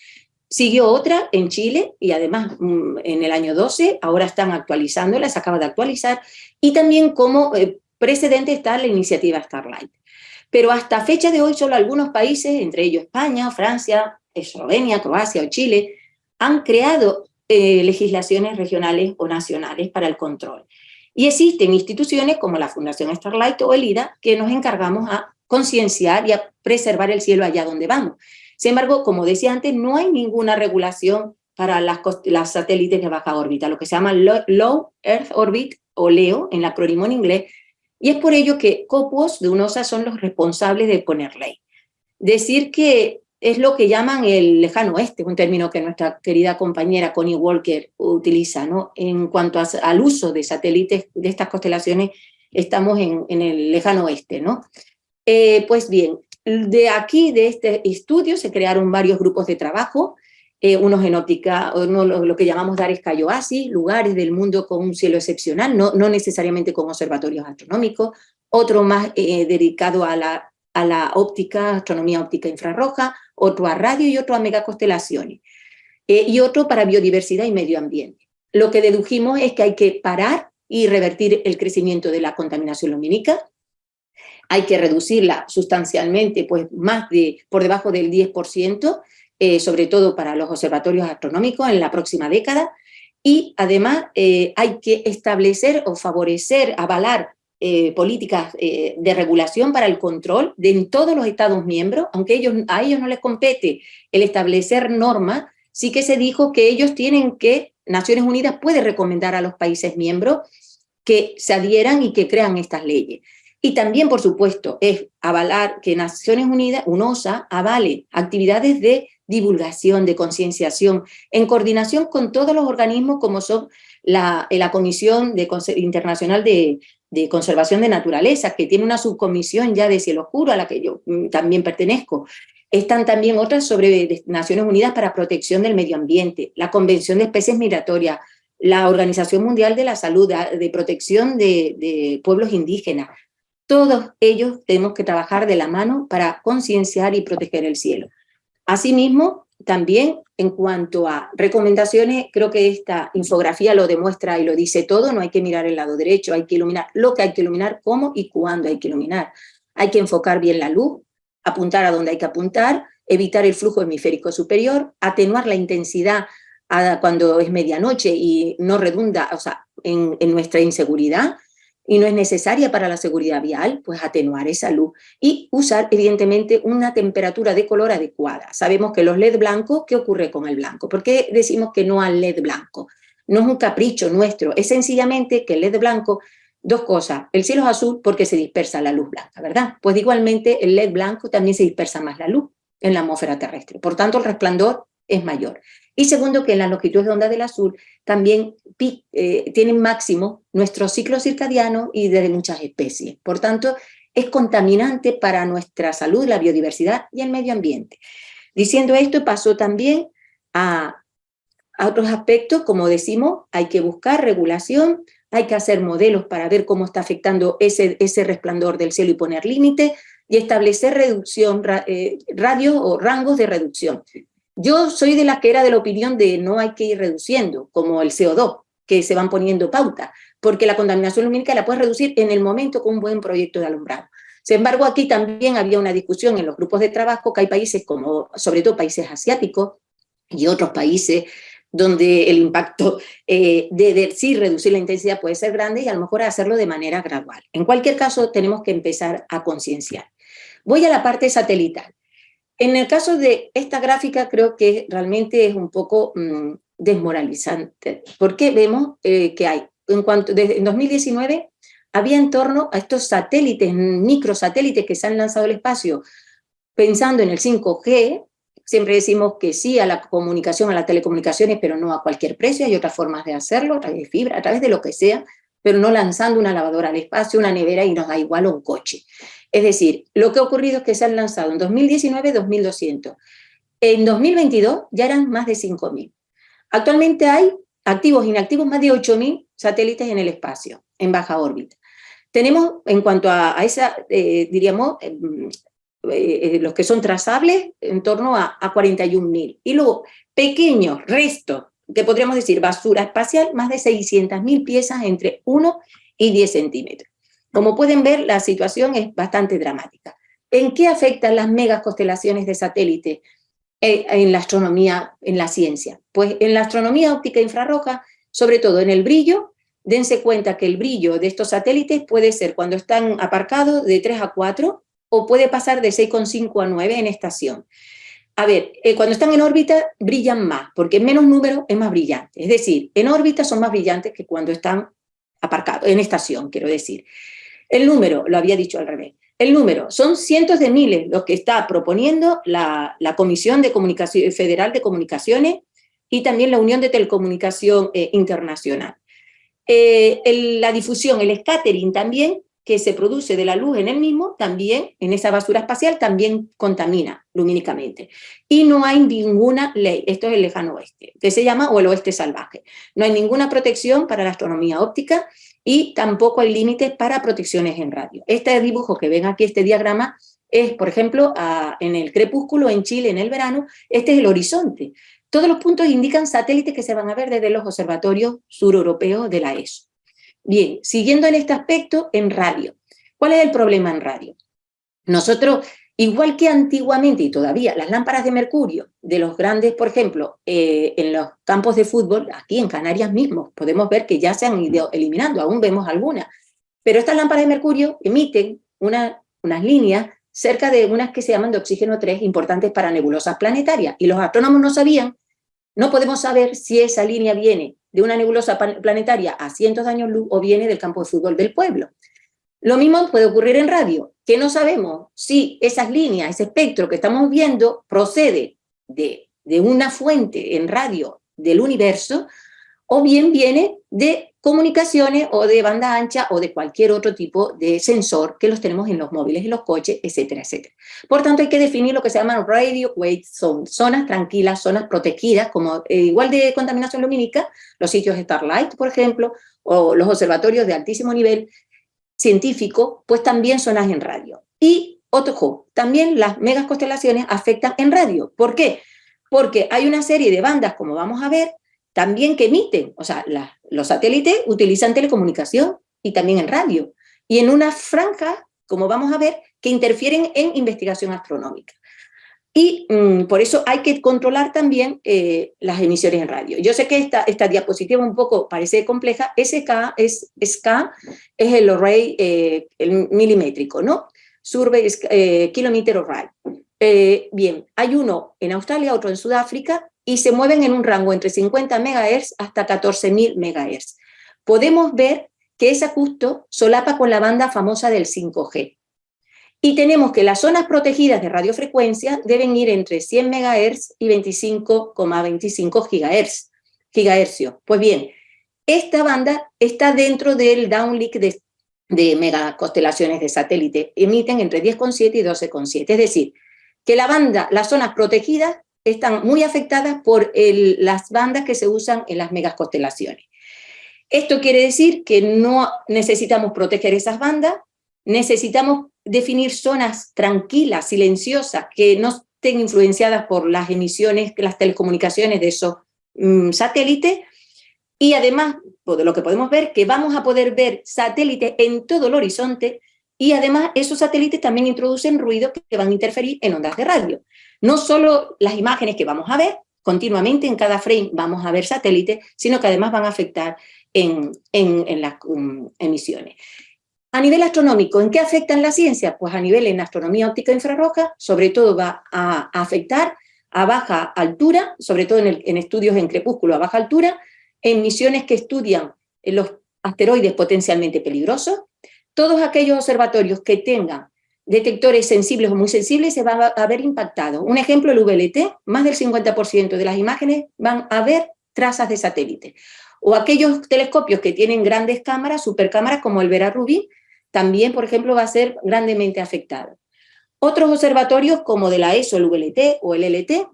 [SPEAKER 2] Siguió otra en Chile y además mm, en el año 12, ahora están actualizándola, se acaba de actualizar, y también como eh, precedente está la iniciativa Starlight. Pero hasta fecha de hoy solo algunos países, entre ellos España, Francia, Eslovenia, Croacia o Chile, han creado eh, legislaciones regionales o nacionales para el control. Y existen instituciones como la Fundación Starlight o el IDA que nos encargamos a concienciar y a preservar el cielo allá donde vamos. Sin embargo, como decía antes, no hay ninguna regulación para las, satélites de baja órbita, lo que se llama Low Earth Orbit o LEO en el acrónimo en inglés, y es por ello que COPUOS de UNOSA son los responsables de poner ley. Decir que es lo que llaman el lejano oeste, un término que nuestra querida compañera Connie Walker utiliza, ¿no? En cuanto al uso de satélites de estas constelaciones, estamos en, el lejano oeste, ¿no? Eh, pues bien, de aquí, de este estudio, se crearon varios grupos de trabajo, eh, unos en óptica, uno, lo, que llamamos Dares Cayoasis, lugares del mundo con un cielo excepcional, no, no necesariamente con observatorios astronómicos, otro más eh, dedicado a la, a la óptica, astronomía óptica infrarroja, otro a radio y otro a megaconstelaciones, eh, y otro para biodiversidad y medio ambiente. Lo que dedujimos es que hay que parar y revertir el crecimiento de la contaminación lumínica, hay que reducirla sustancialmente, pues más de por debajo del 10%, eh, sobre todo para los observatorios astronómicos en la próxima década, y además eh, hay que establecer o favorecer, avalar eh, políticas de regulación para el control de en todos los Estados miembros, aunque ellos, a ellos no les compete el establecer normas, sí que se dijo que ellos tienen que, Naciones Unidas puede recomendar a los países miembros que se adhieran y que crean estas leyes. Y también, por supuesto, es avalar que Naciones Unidas, UNOSA, avale actividades de divulgación, de concienciación, en coordinación con todos los organismos como son la, la Comisión de, Internacional de, de conservación de naturaleza, que tiene una subcomisión ya de cielo oscuro a la que yo mm, también pertenezco. Están también otras sobre Naciones Unidas para Protección del Medio Ambiente, la Convención de Especies Migratorias, la Organización Mundial de la Salud, de Protección de Pueblos Indígenas. Todos ellos tenemos que trabajar de la mano para concienciar y proteger el cielo. Asimismo, también en cuanto a recomendaciones, creo que esta infografía lo demuestra y lo dice todo, no hay que mirar el lado derecho, hay que iluminar lo que hay que iluminar, cómo y cuándo hay que iluminar. Hay que enfocar bien la luz, apuntar a donde hay que apuntar, evitar el flujo hemisférico superior, atenuar la intensidad cuando es medianoche y no redunda o sea, en, en nuestra inseguridad, y no es necesaria para la seguridad vial, pues atenuar esa luz y usar evidentemente una temperatura de color adecuada. Sabemos que los LED blancos, ¿qué ocurre con el blanco? ¿Por qué decimos que no al LED blanco? No es un capricho nuestro, es sencillamente que el LED blanco, dos cosas, el cielo es azul porque se dispersa la luz blanca, ¿verdad? Pues igualmente el LED blanco también se dispersa más la luz en la atmósfera terrestre, por tanto el resplandor es mayor. Y segundo, que en las longitudes de onda del azul también eh, tienen máximo nuestro ciclo circadiano y de muchas especies. Por tanto, es contaminante para nuestra salud, la biodiversidad y el medio ambiente. Diciendo esto, pasó también a, otros aspectos, como decimos, hay que buscar regulación, hay que hacer modelos para ver cómo está afectando ese, ese resplandor del cielo y poner límites, y establecer reducción, eh, radios o rangos de reducción. Yo soy de la que era de la opinión de no hay que ir reduciendo, como el CO2, que se van poniendo pauta, porque la contaminación lumínica la puedes reducir en el momento con un buen proyecto de alumbrado. Sin embargo, aquí también había una discusión en los grupos de trabajo que hay países como, sobre todo países asiáticos y otros países donde el impacto eh, de, sí reducir la intensidad puede ser grande y a lo mejor hacerlo de manera gradual. En cualquier caso, tenemos que empezar a concienciar. Voy a la parte satelital. En el caso de esta gráfica creo que realmente es un poco mm, desmoralizante, porque vemos eh, que hay, en cuanto, desde 2019 había en torno a estos satélites, microsatélites que se han lanzado al espacio, pensando en el 5G, siempre decimos que sí a la comunicación, a las telecomunicaciones, pero no a cualquier precio, hay otras formas de hacerlo, a través de fibra, a través de lo que sea, pero no lanzando una lavadora al espacio, una nevera y nos da igual un coche. Es decir, lo que ha ocurrido es que se han lanzado en 2019 2.200. En 2022 ya eran más de 5.000. Actualmente hay activos e inactivos más de 8.000 satélites en el espacio, en baja órbita. Tenemos, en cuanto a, esa, eh, diríamos, em, eh, eh, los que son trazables, en torno a, a 41.000. Y luego, pequeños restos, que podríamos decir basura espacial, más de 600.000 piezas entre 1 y 10 centímetros. Como pueden ver, la situación es bastante dramática. ¿En qué afectan las megaconstelaciones de satélite eh, en la astronomía, en la ciencia? Pues en la astronomía óptica infrarroja, sobre todo en el brillo, dense cuenta que el brillo de estos satélites puede ser cuando están aparcados de 3 a 4 o puede pasar de 6,5 a 9 en estación. A ver, eh, cuando están en órbita brillan más, porque menos número es más brillante. Es decir, en órbita son más brillantes que cuando están aparcados, en estación, quiero decir. El número, lo había dicho al revés, el número, son cientos de miles los que está proponiendo la, Comisión de Comunicación, Federal de Comunicaciones y también la Unión de Telecomunicación eh, Internacional. Eh, la difusión, el scattering también, que se produce de la luz en el mismo, también, en esa basura espacial, también contamina lumínicamente. Y no hay ninguna ley, esto es el lejano oeste, que se llama o el oeste salvaje. No hay ninguna protección para la astronomía óptica y tampoco hay límites para protecciones en radio. Este dibujo que ven aquí, este diagrama, es, por ejemplo, en el crepúsculo en Chile en el verano, este es el horizonte. Todos los puntos indican satélites que se van a ver desde los observatorios sureuropeos de la ESO. Bien, siguiendo en este aspecto, en radio. ¿Cuál es el problema en radio? Nosotros Igual que antiguamente y todavía las lámparas de mercurio de los grandes, por ejemplo, eh, en los campos de fútbol, aquí en Canarias mismos, podemos ver que ya se han ido eliminando, aún vemos algunas. Pero estas lámparas de mercurio emiten unas líneas cerca de unas que se llaman de oxígeno 3 importantes para nebulosas planetarias. Y los astrónomos no sabían, no podemos saber si esa línea viene de una nebulosa planetaria a cientos de años luz o viene del campo de fútbol del pueblo. Lo mismo puede ocurrir en radio, que no sabemos si esas líneas, ese espectro que estamos viendo procede de, una fuente en radio del universo o bien viene de comunicaciones o de banda ancha o de cualquier otro tipo de sensor que los tenemos en los móviles, en los coches, etcétera, etcétera. Por tanto, hay que definir lo que se llaman radio wait zones, zonas tranquilas, zonas protegidas, como eh, igual de contaminación lumínica, los sitios Starlight, por ejemplo, o los observatorios de altísimo nivel científico, pues también zonas en radio. Y, otro, también las megas constelaciones afectan en radio. ¿Por qué? Porque hay una serie de bandas, como vamos a ver, también que emiten, o sea, los satélites utilizan telecomunicación y también en radio, y en una franja, como vamos a ver, que interfieren en investigación astronómica. Y mm, por eso hay que controlar también eh, las emisiones en radio. Yo sé que esta, esta diapositiva un poco parece compleja, SK es, SK es el array eh, el milimétrico, ¿no? Survey eh, Kilometer Array. Eh, bien, hay uno en Australia, otro en Sudáfrica, y se mueven en un rango entre 50 MHz hasta 14.000 MHz. Podemos ver que ese justo solapa con la banda famosa del 5G. Y tenemos que las zonas protegidas de radiofrecuencia deben ir entre 100 MHz y 25,25 GHz, gigahercios. Pues bien, esta banda está dentro del downlink de, de megaconstelaciones de satélite. Emiten entre 10,7 y 12,7. Es decir, que la banda, las zonas protegidas están muy afectadas por las bandas que se usan en las megaconstelaciones. Esto quiere decir que no necesitamos proteger esas bandas, necesitamos definir zonas tranquilas, silenciosas, que no estén influenciadas por las emisiones, las telecomunicaciones de esos mm, satélites, y además, de lo que podemos ver, que vamos a poder ver satélites en todo el horizonte, y además esos satélites también introducen ruidos que van a interferir en ondas de radio. No solo las imágenes que vamos a ver, continuamente en cada frame vamos a ver satélites, sino que además van a afectar en, las um, emisiones. A nivel astronómico, ¿en qué afectan la ciencia? Pues a nivel en astronomía óptica infrarroja, sobre todo va a afectar a baja altura, sobre todo en, en estudios en crepúsculo a baja altura, en misiones que estudian los asteroides potencialmente peligrosos, todos aquellos observatorios que tengan detectores sensibles o muy sensibles se van a ver impactados. Un ejemplo, el VLT, más del 50% de las imágenes van a ver trazas de satélite. O aquellos telescopios que tienen grandes cámaras, supercámaras como el Vera Rubin, también, por ejemplo, va a ser grandemente afectado. Otros observatorios como de la ESO, el VLT o el LT,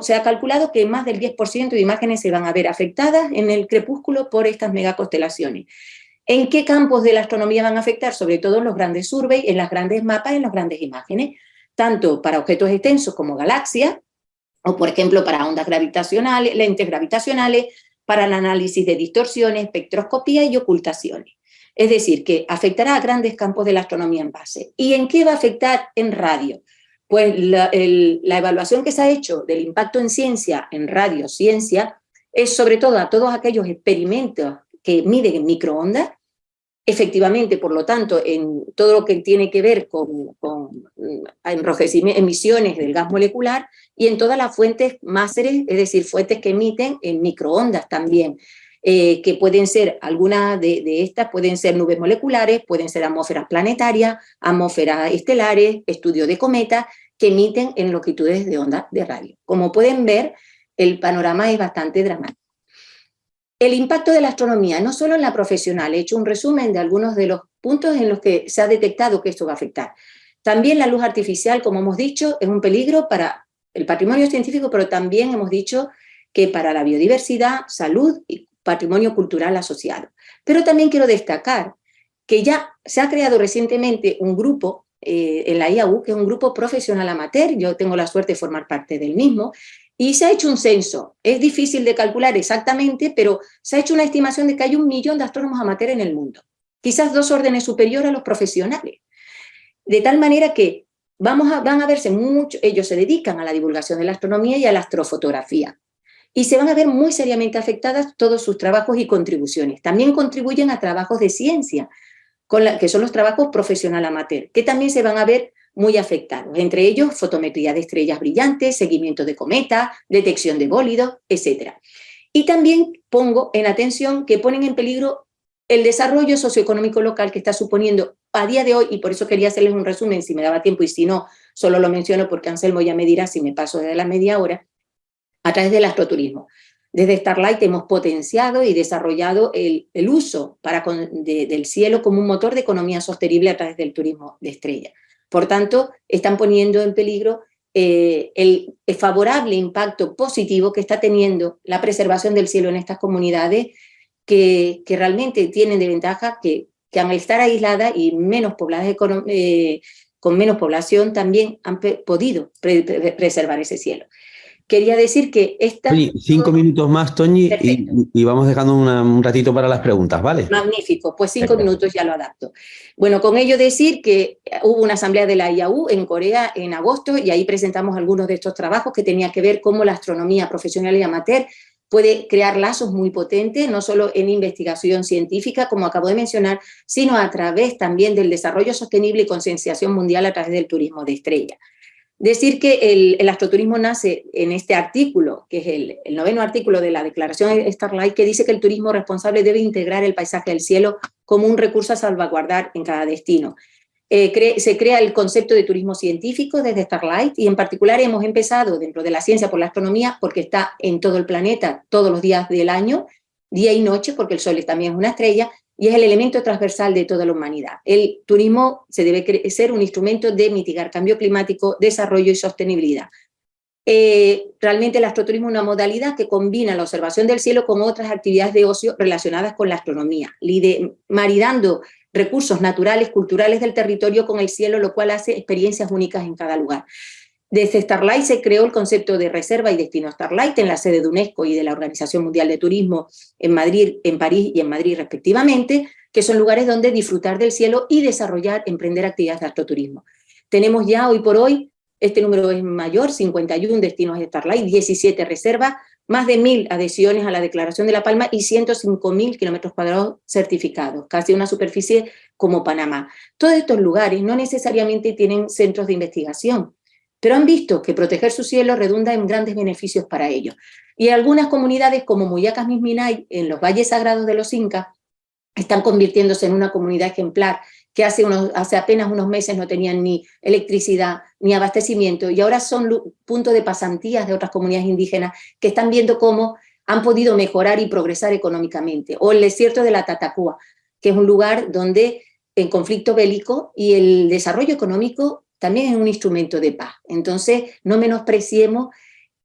[SPEAKER 2] se ha calculado que más del 10% de imágenes se van a ver afectadas en el crepúsculo por estas megaconstelaciones. ¿En qué campos de la astronomía van a afectar? Sobre todo en los grandes surveys, en las grandes mapas, en las grandes imágenes, tanto para objetos extensos como galaxias, o por ejemplo para ondas gravitacionales, lentes gravitacionales, para el análisis de distorsiones, espectroscopía y ocultaciones. Es decir, que afectará a grandes campos de la astronomía en base. ¿Y en qué va a afectar en radio? Pues la, evaluación que se ha hecho del impacto en ciencia, en radio, ciencia, es sobre todo a todos aquellos experimentos que miden en microondas Efectivamente, por lo tanto, en todo lo que tiene que ver con, con mm, emisiones del gas molecular y en todas las fuentes máseres, es decir, fuentes que emiten en microondas también, eh, que pueden ser, algunas de, de, estas pueden ser nubes moleculares, pueden ser atmósferas planetarias, atmósferas estelares, estudios de cometas, que emiten en longitudes de onda de radio. Como pueden ver, el panorama es bastante dramático. El impacto de la astronomía, no solo en la profesional, he hecho un resumen de algunos de los puntos en los que se ha detectado que esto va a afectar. También la luz artificial, como hemos dicho, es un peligro para el patrimonio científico, pero también hemos dicho que para la biodiversidad, salud y patrimonio cultural asociado. Pero también quiero destacar que ya se ha creado recientemente un grupo eh, en la IAU, que es un grupo profesional amateur, yo tengo la suerte de formar parte del mismo, y se ha hecho un censo, es difícil de calcular exactamente, pero se ha hecho una estimación de que hay un millón de astrónomos amateurs en el mundo, quizás dos órdenes superiores a los profesionales. De tal manera que vamos a, van a verse mucho, ellos se dedican a la divulgación de la astronomía y a la astrofotografía, y se van a ver muy seriamente afectadas todos sus trabajos y contribuciones. También contribuyen a trabajos de ciencia, con que son los trabajos profesional amateur, que también se van a ver muy afectados, entre ellos fotometría de estrellas brillantes, seguimiento de cometas, detección de bólidos, etc. Y también pongo en atención que ponen en peligro el desarrollo socioeconómico local que está suponiendo a día de hoy, y por eso quería hacerles un resumen si me daba tiempo, y si no, solo lo menciono porque Anselmo ya me dirá si me paso de la media hora, a través del astroturismo. Desde Starlight hemos potenciado y desarrollado el, uso para del cielo como un motor de economía sostenible a través del turismo de estrella. Por tanto, están poniendo en peligro eh, el, favorable impacto positivo que está teniendo la preservación del cielo en estas comunidades que, realmente tienen de ventaja que, que al estar aisladas y menos pobladas eh, con menos población también han podido preservar ese cielo. Quería decir que esta...
[SPEAKER 1] cinco minutos más, Toñi, y, vamos dejando un ratito para las preguntas, ¿vale?
[SPEAKER 2] Magnífico, pues cinco minutos ya lo adapto. Bueno, con ello decir que hubo una asamblea de la IAU en Corea en agosto y ahí presentamos algunos de estos trabajos que tenían que ver cómo la astronomía profesional y amateur puede crear lazos muy potentes, no solo en investigación científica, como acabo de mencionar, sino a través también del desarrollo sostenible y concienciación mundial a través del turismo de estrella. Decir que el, astroturismo nace en este artículo, que es el, noveno artículo de la Declaración Starlight, que dice que el turismo responsable debe integrar el paisaje del cielo como un recurso a salvaguardar en cada destino. Eh, se crea el concepto de turismo científico desde Starlight y en particular hemos empezado dentro de la ciencia por la astronomía porque está en todo el planeta todos los días del año, día y noche, porque el Sol también es una estrella, y es el elemento transversal de toda la humanidad. El turismo se debe ser un instrumento de mitigar cambio climático, desarrollo y sostenibilidad. Eh, realmente el astroturismo es una modalidad que combina la observación del cielo con otras actividades de ocio relacionadas con la astronomía, maridando recursos naturales, culturales del territorio con el cielo, lo cual hace experiencias únicas en cada lugar. Desde Starlight se creó el concepto de reserva y destino Starlight en la sede de UNESCO y de la Organización Mundial de Turismo en Madrid, en París y en Madrid respectivamente, que son lugares donde disfrutar del cielo y desarrollar, emprender actividades de astroturismo. Tenemos ya hoy por hoy, este número es mayor, 51 destinos de Starlight, 17 reservas, más de 1.000 adhesiones a la Declaración de La Palma y 105.000 kilómetros cuadrados certificados, casi una superficie como Panamá. Todos estos lugares no necesariamente tienen centros de investigación, pero han visto que proteger su cielo redunda en grandes beneficios para ellos. Y algunas comunidades como Muyacas Misminay, en los valles sagrados de los Incas, están convirtiéndose en una comunidad ejemplar que hace, unos, hace apenas unos meses no tenían ni electricidad ni abastecimiento y ahora son puntos de pasantías de otras comunidades indígenas que están viendo cómo han podido mejorar y progresar económicamente. O el desierto de la Tatacúa, que es un lugar donde en conflicto bélico y el desarrollo económico también es un instrumento de paz. Entonces, no menospreciemos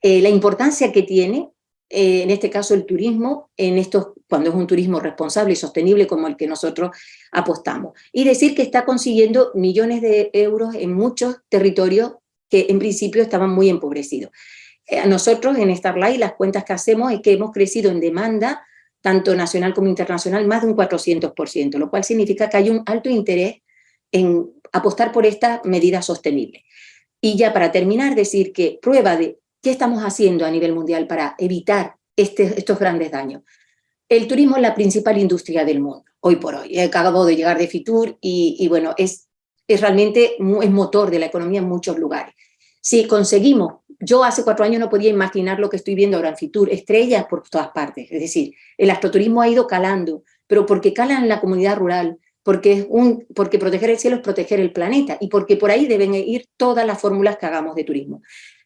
[SPEAKER 2] eh, la importancia que tiene, eh, en este caso el turismo, en estos, cuando es un turismo responsable y sostenible como el que nosotros apostamos. Y decir que está consiguiendo millones de euros en muchos territorios que en principio estaban muy empobrecidos. Eh, nosotros en Starlight las cuentas que hacemos es que hemos crecido en demanda, tanto nacional como internacional, más de un 400%, lo cual significa que hay un alto interés en apostar por esta medida sostenible. Y ya para terminar, decir que prueba de qué estamos haciendo a nivel mundial para evitar este, estos grandes daños. El turismo es la principal industria del mundo, hoy por hoy. He acabado de llegar de Fitur y, bueno, es, es realmente es motor de la economía en muchos lugares. Si conseguimos, yo hace cuatro años no podía imaginar lo que estoy viendo ahora en Fitur, estrellas por todas partes. Es decir, el astroturismo ha ido calando, pero porque cala en la comunidad rural, porque, es un, porque proteger el cielo es proteger el planeta y porque por ahí deben ir todas las fórmulas que hagamos de turismo.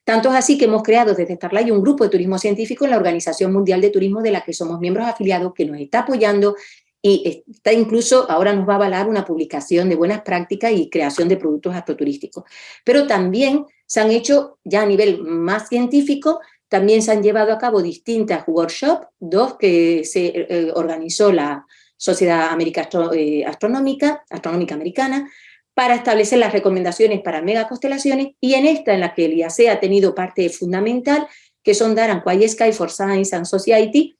[SPEAKER 2] Tanto es así que hemos creado desde Starlight un grupo de turismo científico en la Organización Mundial de Turismo de la que somos miembros afiliados, que nos está apoyando y está incluso, ahora nos va a avalar una publicación de buenas prácticas y creación de productos astroturísticos. Pero también se han hecho, ya a nivel más científico, también se han llevado a cabo distintas workshops, dos que se eh, organizó la, Sociedad América eh, Astronómica, Astronómica Americana, para establecer las recomendaciones para megaconstelaciones y en esta en la que el IAC ha tenido parte fundamental, que son Daran Quiet Sky for Science and Society,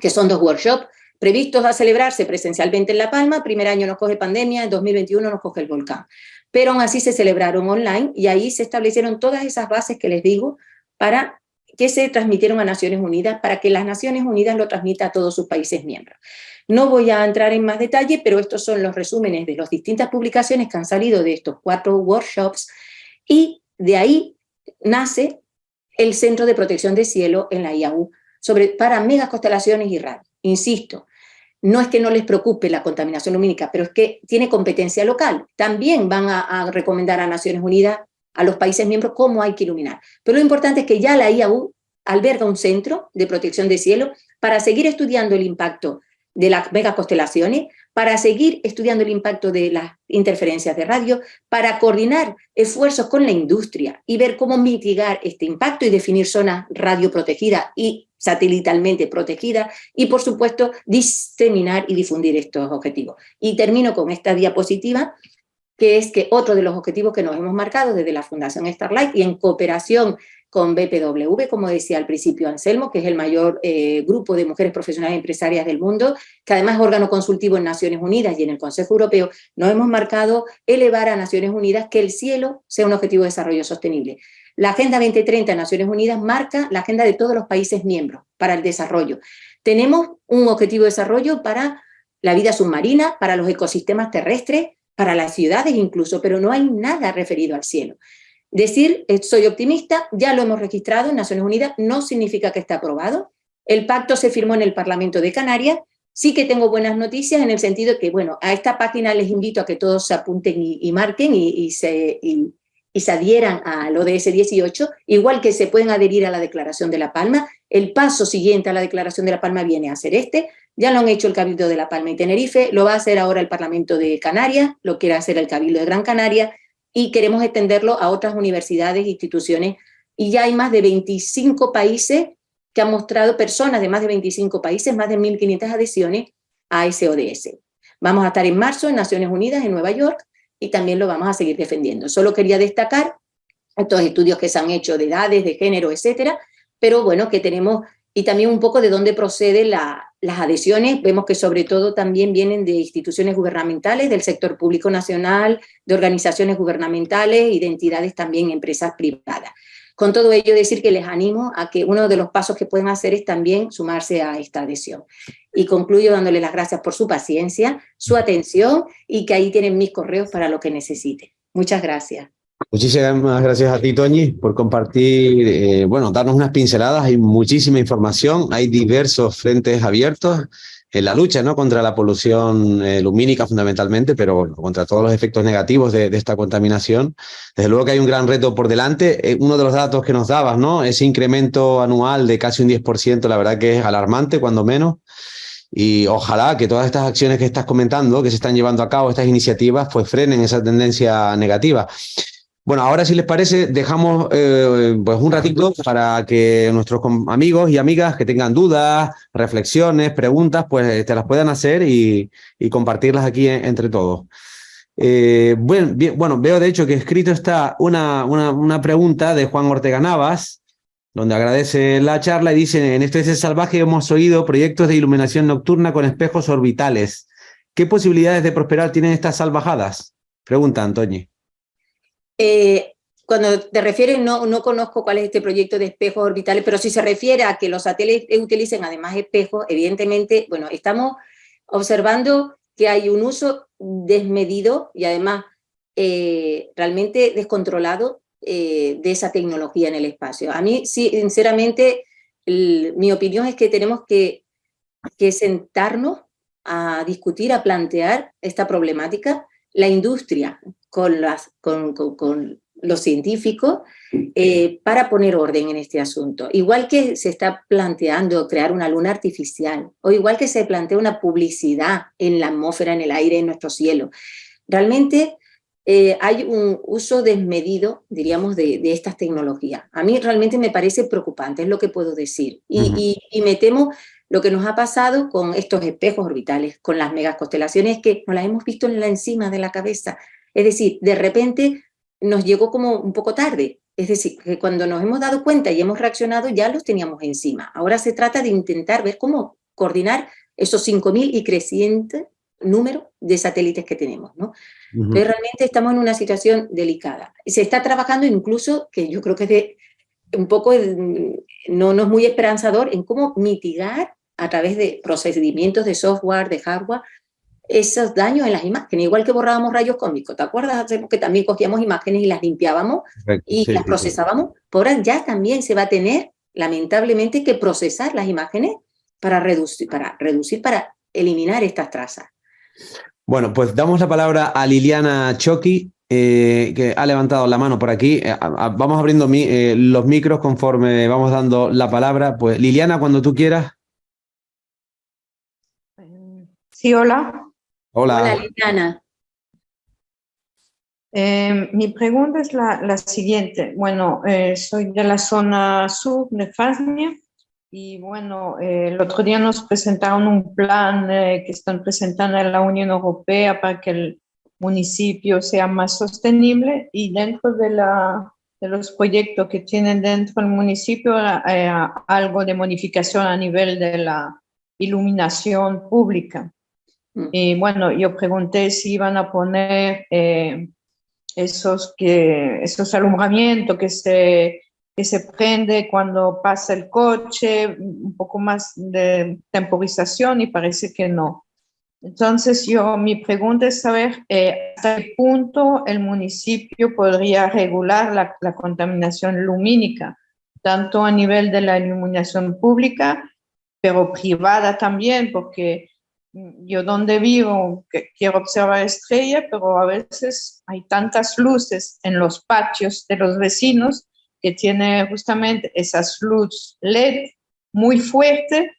[SPEAKER 2] que son dos workshops previstos a celebrarse presencialmente en La Palma, primer año nos coge pandemia, en 2021 nos coge el volcán, pero aún así se celebraron online y ahí se establecieron todas esas bases que les digo para que se transmitieron a Naciones Unidas, para que las Naciones Unidas lo transmita a todos sus países miembros. No voy a entrar en más detalle, pero estos son los resúmenes de las distintas publicaciones que han salido de estos cuatro workshops y de ahí nace el Centro de Protección de Cielo en la IAU sobre, para megaconstelaciones y radio. Insisto, no es que no les preocupe la contaminación lumínica, pero es que tiene competencia local. También van a, a recomendar a Naciones Unidas, a los países miembros, cómo hay que iluminar. Pero lo importante es que ya la IAU alberga un centro de protección de cielo para seguir estudiando el impacto de las megaconstelaciones, para seguir estudiando el impacto de las interferencias de radio, para coordinar esfuerzos con la industria y ver cómo mitigar este impacto y definir zonas radioprotegidas y satelitalmente protegidas y, por supuesto, diseminar y difundir estos objetivos. Y termino con esta diapositiva, que es que otro de los objetivos que nos hemos marcado desde la Fundación Starlight y en cooperación con BPW, como decía al principio Anselmo, que es el mayor eh, grupo de mujeres profesionales empresarias del mundo, que además es órgano consultivo en Naciones Unidas y en el Consejo Europeo, nos hemos marcado elevar a Naciones Unidas que el cielo sea un objetivo de desarrollo sostenible. La Agenda 2030 de Naciones Unidas marca la agenda de todos los países miembros para el desarrollo. Tenemos un objetivo de desarrollo para la vida submarina, para los ecosistemas terrestres, para las ciudades incluso, pero no hay nada referido al cielo. Decir eh, soy optimista, ya lo hemos registrado en Naciones Unidas, no significa que está aprobado. El pacto se firmó en el Parlamento de Canarias, sí que tengo buenas noticias en el sentido de que, bueno, a esta página les invito a que todos se apunten y, marquen y, se, y, se adhieran al ODS 18, igual que se pueden adherir a la Declaración de La Palma. El paso siguiente a la Declaración de La Palma viene a ser este, ya lo han hecho el Cabildo de La Palma y Tenerife, lo va a hacer ahora el Parlamento de Canarias, lo quiere hacer el Cabildo de Gran Canaria, y queremos extenderlo a otras universidades e instituciones. Y ya hay más de 25 países que han mostrado, personas de más de 25 países, más de 1.500 adhesiones a ese ODS. Vamos a estar en marzo en Naciones Unidas, en Nueva York, y también lo vamos a seguir defendiendo. Solo quería destacar estos estudios que se han hecho de edades, de género, etcétera, pero bueno, que tenemos y también un poco de dónde proceden las adhesiones. Vemos que sobre todo también vienen de instituciones gubernamentales, del sector público nacional, de organizaciones gubernamentales y de entidades también, empresas privadas. Con todo ello, decir que les animo a que uno de los pasos que pueden hacer es también sumarse a esta adhesión. Y concluyo dándole las gracias por su paciencia, su atención y que ahí tienen mis correos para lo que necesiten. Muchas gracias.
[SPEAKER 1] Muchísimas gracias a ti, Toñi, por compartir, eh, bueno, darnos unas pinceladas, hay muchísima información, hay diversos frentes abiertos en la lucha ¿no? contra la polución eh, lumínica fundamentalmente, pero contra todos los efectos negativos de, esta contaminación. Desde luego que hay un gran reto por delante. Eh, uno de los datos que nos dabas, ¿no? ese incremento anual de casi un 10%, la verdad que es alarmante, cuando menos. Y ojalá que todas estas acciones que estás comentando, que se están llevando a cabo, estas iniciativas, pues frenen esa tendencia negativa. Bueno, ahora si les parece, dejamos eh, pues un ratito para que nuestros amigos y amigas que tengan dudas, reflexiones, preguntas, pues te las puedan hacer y, compartirlas aquí entre todos. Eh, bueno, bueno, veo de hecho que escrito está una, una, una, pregunta de Juan Ortega Navas, donde agradece la charla y dice, en este es salvaje hemos oído proyectos de iluminación nocturna con espejos orbitales. ¿Qué posibilidades de prosperar tienen estas salvajadas? Pregunta Antonio.
[SPEAKER 2] Eh, cuando te refieres, no, no conozco cuál es este proyecto de espejos orbitales, pero si se refiere a que los satélites utilicen además espejos, evidentemente, bueno, estamos observando que hay un uso desmedido y además eh, realmente descontrolado eh, de esa tecnología en el espacio. A mí, sí, sinceramente, mi opinión es que tenemos que, que sentarnos a discutir, a plantear esta problemática. La industria con, las, con, con, los científicos eh, para poner orden en este asunto. Igual que se está planteando crear una luna artificial, o igual que se plantea una publicidad en la atmósfera, en el aire, en nuestro cielo. Realmente eh, hay un uso desmedido, diríamos, de, de, estas tecnologías. A mí realmente me parece preocupante, es lo que puedo decir. Y, y, y me temo lo que nos ha pasado con estos espejos orbitales, con las megaconstelaciones, que nos las hemos visto en la encima de la cabeza. Es decir, de repente nos llegó como un poco tarde. Es decir, que cuando nos hemos dado cuenta y hemos reaccionado ya los teníamos encima. Ahora se trata de intentar ver cómo coordinar esos 5.000 y creciente número de satélites que tenemos. ¿no? Pero realmente estamos en una situación delicada. Se está trabajando incluso, que yo creo que es de, un poco, no, no es muy esperanzador, en cómo mitigar a través de procedimientos de software, de hardware, esos daños en las imágenes, igual que borrábamos rayos cómicos, ¿te acuerdas? Que también cogíamos imágenes y las limpiábamos y las procesábamos. Por ahora ya también se va a tener, lamentablemente, que procesar las imágenes para reducir, para, reducir, para eliminar estas trazas.
[SPEAKER 1] Bueno, pues damos la palabra a Liliana Choki, eh, que ha levantado la mano por aquí. Eh, vamos abriendo eh, los micros conforme vamos dando la palabra. Pues Liliana, cuando tú quieras.
[SPEAKER 3] Sí, hola.
[SPEAKER 1] Hola.
[SPEAKER 2] Hola, Liliana.
[SPEAKER 3] mi pregunta es la, siguiente. Bueno, soy de la zona sur de Francia y bueno, el otro día nos presentaron un plan que están presentando en la Unión Europea para que el municipio sea más sostenible y dentro de, la, de los proyectos que tienen dentro del municipio eh, algo de modificación a nivel de la iluminación pública. Mm. Y bueno, yo pregunté si iban a poner eh, esos, que, esos alumbramientos que se, que se prende cuando pasa el coche, un poco más de temporización y parece que no. Entonces, yo, mi pregunta es saber eh, hasta qué punto el municipio podría regular la, contaminación lumínica, tanto a nivel de la iluminación pública, pero privada también, porque yo donde vivo quiero observar estrellas, pero a veces hay tantas luces en los patios de los vecinos que tiene justamente esas luces LED muy fuertes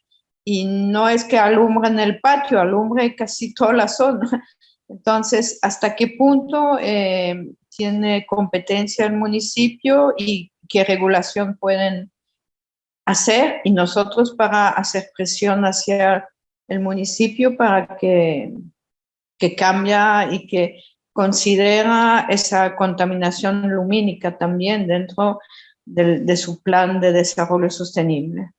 [SPEAKER 3] y no es que en el patio, alumbre casi toda la zona. Entonces, ¿hasta qué punto eh, tiene competencia el municipio y qué regulación pueden hacer? Y nosotros para hacer presión hacia el municipio para que, que cambia y que considera esa contaminación lumínica también dentro de su plan de desarrollo sostenible.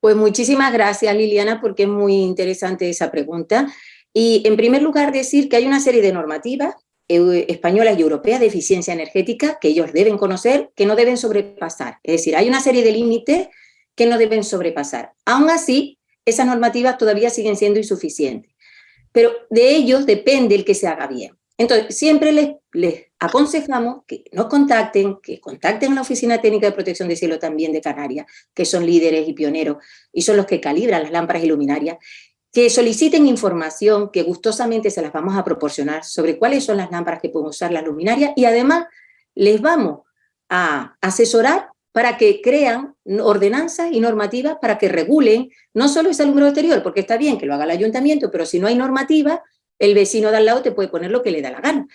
[SPEAKER 2] Pues muchísimas gracias Liliana porque es muy interesante esa pregunta. Y en primer lugar decir que hay una serie de normativas eh, españolas y europeas de eficiencia energética que ellos deben conocer, que no deben sobrepasar. Es decir, hay una serie de límites que no deben sobrepasar. Aún así, esas normativas todavía siguen siendo insuficientes. Pero de ellos depende el que se haga bien. Entonces, siempre les, aconsejamos que nos contacten, que contacten a la Oficina Técnica de Protección del Cielo también de Canarias, que son líderes y pioneros y son los que calibran las lámparas iluminarias, que soliciten información que gustosamente se las vamos a proporcionar sobre cuáles son las lámparas que pueden usar las luminarias y además les vamos a asesorar para que crean ordenanzas y normativas para que regulen no solo ese alumbrado exterior, porque está bien que lo haga el ayuntamiento, pero si no hay normativa, el vecino de al lado te puede poner lo que le da la gana.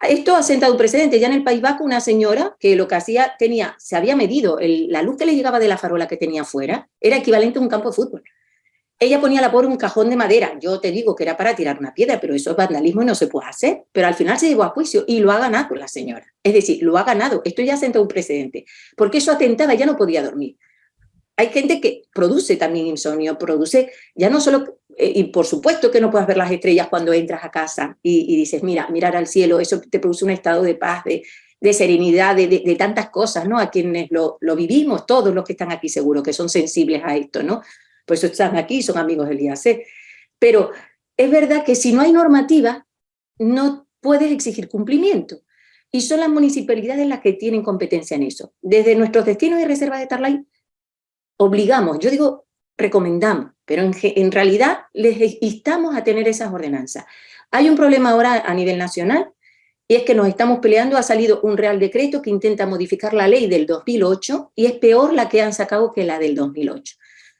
[SPEAKER 2] Esto ha sentado un precedente. Ya en el País Vasco una señora que lo que hacía, tenía, se había medido, la luz que le llegaba de la farola que tenía afuera era equivalente a un campo de fútbol. Ella ponía la por un cajón de madera. Yo te digo que era para tirar una piedra, pero eso es vandalismo y no se puede hacer. Pero al final se llevó a juicio y lo ha ganado la señora. Es decir, lo ha ganado. Esto ya sentado un precedente. Porque eso atentaba, ya no podía dormir. Hay gente que produce también insomnio, produce ya no solo eh, y por supuesto que no puedes ver las estrellas cuando entras a casa y, dices, mira, mirar al cielo, eso te produce un estado de paz, de, serenidad, de, tantas cosas, ¿no? A quienes lo, vivimos, todos los que están aquí seguro, que son sensibles a esto, ¿no? Por eso están aquí, son amigos del IAC. Pero es verdad que si no hay normativa, no puedes exigir cumplimiento. Y son las municipalidades las que tienen competencia en eso. Desde nuestros destinos y reservas de Tarlay, obligamos, yo digo recomendamos, pero en, realidad les instamos a tener esas ordenanzas. Hay un problema ahora a nivel nacional, y es que nos estamos peleando, ha salido un real decreto que intenta modificar la ley del 2008, y es peor la que han sacado que la del 2008.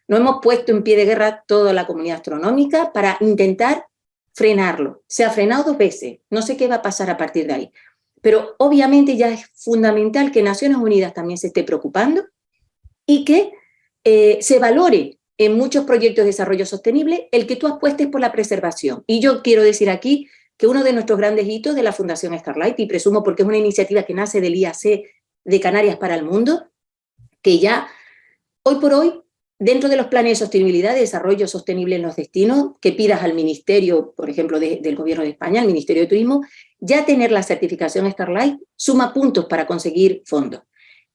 [SPEAKER 2] Nos hemos puesto en pie de guerra toda la comunidad astronómica para intentar frenarlo. Se ha frenado dos veces, no sé qué va a pasar a partir de ahí. Pero obviamente ya es fundamental que Naciones Unidas también se esté preocupando y que eh, se valore en muchos proyectos de desarrollo sostenible el que tú apuestes por la preservación. Y yo quiero decir aquí que uno de nuestros grandes hitos de la Fundación Starlight, y presumo porque es una iniciativa que nace del IAC de Canarias para el Mundo, que ya hoy por hoy, dentro de los planes de sostenibilidad, de desarrollo sostenible en los destinos, que pidas al Ministerio, por ejemplo, del Gobierno de España, al Ministerio de Turismo, ya tener la certificación Starlight suma puntos para conseguir fondos.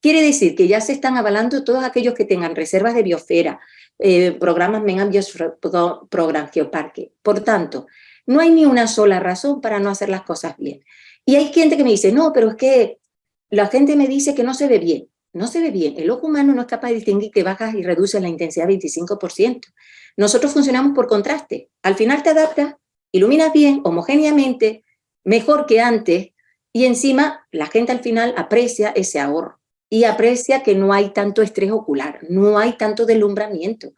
[SPEAKER 2] Quiere decir que ya se están avalando todos aquellos que tengan reservas de biosfera, eh, programas Mengambios Program Geoparque. Por tanto, no hay ni una sola razón para no hacer las cosas bien. Y hay gente que me dice, no, pero es que la gente me dice que no se ve bien. No se ve bien. El ojo humano no es capaz de distinguir que bajas y reduces la intensidad 25%. Nosotros funcionamos por contraste. Al final te adaptas, iluminas bien, homogéneamente, mejor que antes, Y encima, la gente al final aprecia ese ahorro y aprecia que no hay tanto estrés ocular, no hay tanto deslumbramiento.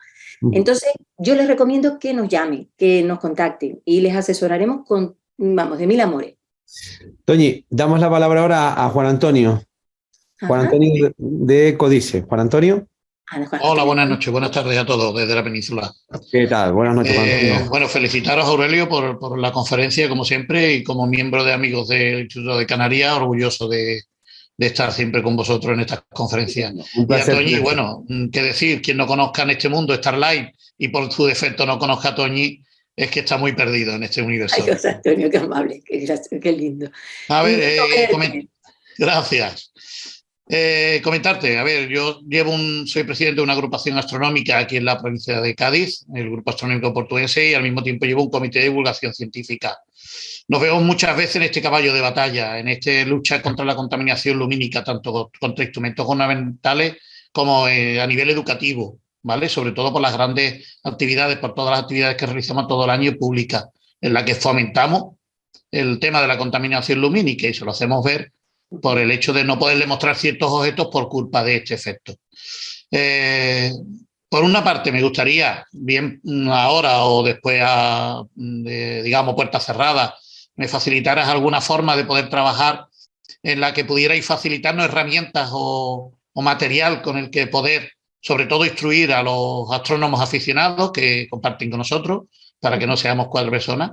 [SPEAKER 2] Entonces, yo les recomiendo que nos llamen, que nos contacten y les asesoraremos con, vamos, de mil amores.
[SPEAKER 1] Toñi, damos la palabra ahora a Juan Antonio. Juan Antonio de Codice. Juan Antonio.
[SPEAKER 4] Hola, buenas noches, buenas tardes a todos desde la península.
[SPEAKER 1] ¿Qué tal? Buenas noches,
[SPEAKER 4] eh, Bueno, felicitaros, Aurelio, por, por, la conferencia, como siempre, y como miembro de Amigos del Instituto de Canarias, orgulloso de, de estar siempre con vosotros en estas conferencias. Un placer, y a Toñi, bueno, qué decir, quien no conozca en este mundo Starlight y por su defecto no conozca a Toñi, es que está muy perdido en este universo.
[SPEAKER 2] Ay, José Antonio, qué amable, qué, qué lindo.
[SPEAKER 4] A ver, eh, gracias. Eh, comentarte, a ver, yo llevo soy presidente de una agrupación astronómica aquí en la provincia de Cádiz, el Grupo Astronómico Portuense, y al mismo tiempo llevo un comité de divulgación científica. Nos vemos muchas veces en este caballo de batalla, en esta lucha contra la contaminación lumínica, tanto contra instrumentos ornamentales como eh, a nivel educativo, ¿vale? Sobre todo por las grandes actividades, por todas las actividades que realizamos todo el año públicas, en las que fomentamos el tema de la contaminación lumínica y se lo hacemos ver por el hecho de no poder demostrar ciertos objetos por culpa de este efecto. Eh, por una parte, me gustaría, bien ahora o después, a, de, digamos, puertas cerradas, me facilitaras alguna forma de poder trabajar en la que pudierais facilitarnos herramientas o material con el que poder, sobre todo, instruir a los astrónomos aficionados que comparten con nosotros, para que no seamos cuatro personas.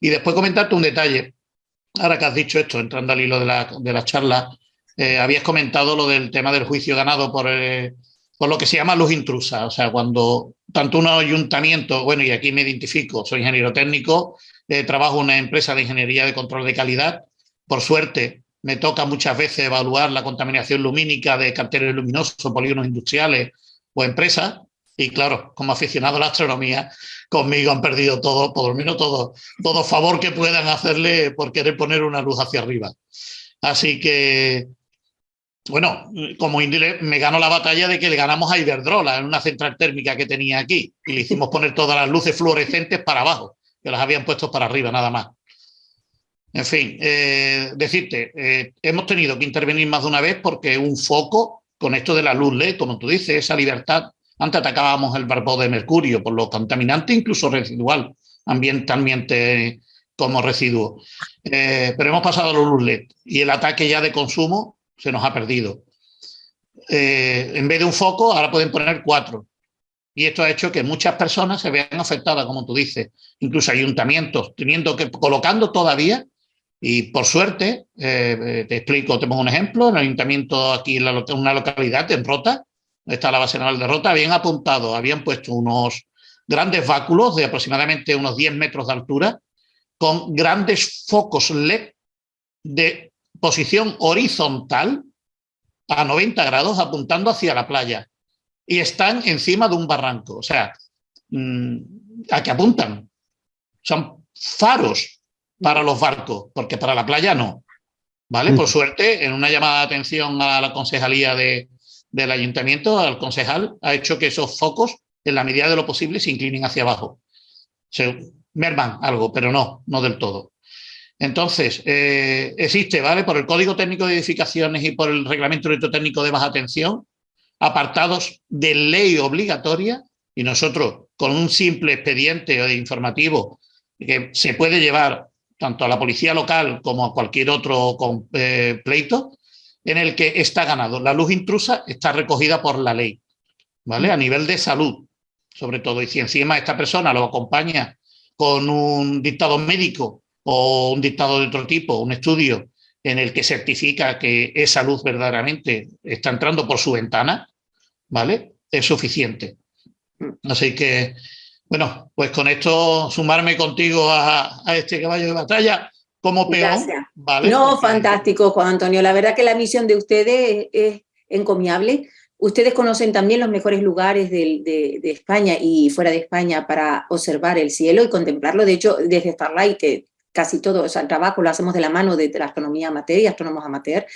[SPEAKER 4] Y después comentarte un detalle ahora que has dicho esto, entrando al hilo de la, de la charla, eh, habías comentado lo del tema del juicio ganado por, eh, por lo que se llama luz intrusa. O sea, cuando tanto un ayuntamiento, bueno, y aquí me identifico, soy ingeniero técnico, eh, trabajo en una empresa de ingeniería de control de calidad. Por suerte, me toca muchas veces evaluar la contaminación lumínica de carteles luminosos, polígonos industriales o empresas. Y claro, como aficionado a la astronomía, conmigo han perdido todo, por lo menos todo, todo favor que puedan hacerle por querer poner una luz hacia arriba. Así que, bueno, como Indile me ganó la batalla de que le ganamos a Iberdrola en una central térmica que tenía aquí y le hicimos poner todas las luces fluorescentes para abajo, que las habían puesto para arriba nada más. En fin, eh, decirte, eh, hemos tenido que intervenir más de una vez porque un foco con esto de la luz LED, como tú dices, esa libertad antes atacábamos el barbo de mercurio por lo contaminante, incluso residual, ambientalmente como residuo. Eh, pero hemos pasado a los luz LED y el ataque ya de consumo se nos ha perdido. Eh, en vez de un foco, ahora pueden poner cuatro. Y esto ha hecho que muchas personas se vean afectadas, como tú dices, incluso ayuntamientos, teniendo que, colocando todavía, y por suerte, eh, te explico, tenemos un ejemplo, en el ayuntamiento aquí en una localidad, en Rota, está la base naval de Rota, habían apuntado, habían puesto unos grandes báculos de aproximadamente unos 10 metros de altura, con grandes focos LED de posición horizontal a 90 grados apuntando hacia la playa y están encima de un barranco. O sea, mm, ¿a qué apuntan? Son faros para los barcos, porque para la playa no. ¿Vale? Por suerte, en una llamada de atención a la concejalía de, del ayuntamiento al concejal ha hecho que esos focos, en la medida de lo posible, se inclinen hacia abajo. Se merman algo, pero no, no del todo. Entonces, eh, existe, ¿vale? Por el Código Técnico de Edificaciones y por el Reglamento Electrotécnico de Baja Tensión, apartados de ley obligatoria, y nosotros, con un simple expediente informativo que se puede llevar tanto a la policía local como a cualquier otro eh, pleito, en el que está ganado. La luz intrusa está recogida por la ley, ¿vale? A nivel de salud, sobre todo. Y si encima esta persona lo acompaña con un dictado médico o un dictado de otro tipo, un estudio en el que certifica que esa luz verdaderamente está entrando por su ventana, ¿vale? Es suficiente. Así que, bueno, pues con esto sumarme contigo a, a este caballo de batalla como peón.
[SPEAKER 2] No, fantástico, Juan Antonio. La verdad que la misión de ustedes es, encomiable. Ustedes conocen también los mejores lugares de, España y fuera de España para observar el cielo y contemplarlo. De hecho, desde Starlight, que casi todo el trabajo lo hacemos de la mano de la astronomía amateur y astrónomos amateur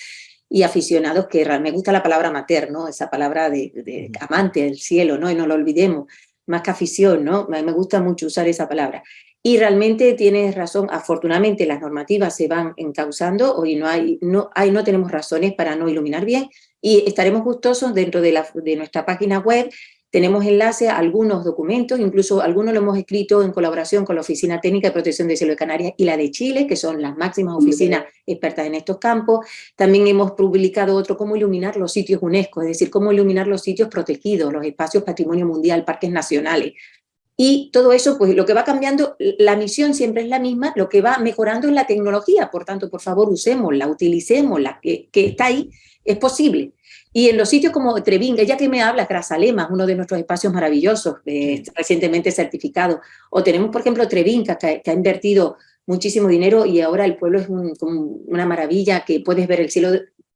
[SPEAKER 2] y aficionados, que me gusta la palabra amateur, ¿no? esa palabra de, amante del cielo, ¿no? y no lo olvidemos, más que afición, ¿no? me gusta mucho usar esa palabra. Y realmente tienes razón, afortunadamente las normativas se van encauzando, hoy no, hay, no, hay, no tenemos razones para no iluminar bien, y estaremos gustosos dentro de, la, de nuestra página web, tenemos enlace a algunos documentos, incluso algunos lo hemos escrito en colaboración con la Oficina Técnica de Protección del Cielo de Canarias y la de Chile, que son las máximas oficinas expertas en estos campos. También hemos publicado otro, cómo iluminar los sitios UNESCO, es decir, cómo iluminar los sitios protegidos, los espacios patrimonio mundial, parques nacionales. Y todo eso, pues lo que va cambiando, la misión siempre es la misma, lo que va mejorando es la tecnología, por tanto, por favor, usémosla, utilicémosla, que, que está ahí, es posible. Y en los sitios como Trevinga, ya que me hablas, Grazalema, uno de nuestros espacios maravillosos, eh, recientemente certificado, o tenemos, por ejemplo, Trevinga, que, ha invertido muchísimo dinero y ahora el pueblo es una maravilla, que puedes ver el cielo,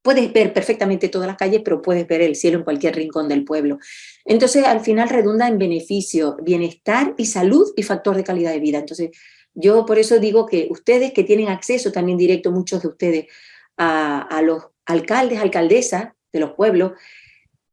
[SPEAKER 2] puedes ver perfectamente todas las calles, pero puedes ver el cielo en cualquier rincón del pueblo. Entonces, al final redunda en beneficio, bienestar y salud y factor de calidad de vida. Entonces, yo por eso digo que ustedes que tienen acceso también directo, muchos de ustedes, a, a los alcaldes, alcaldesas, de los pueblos,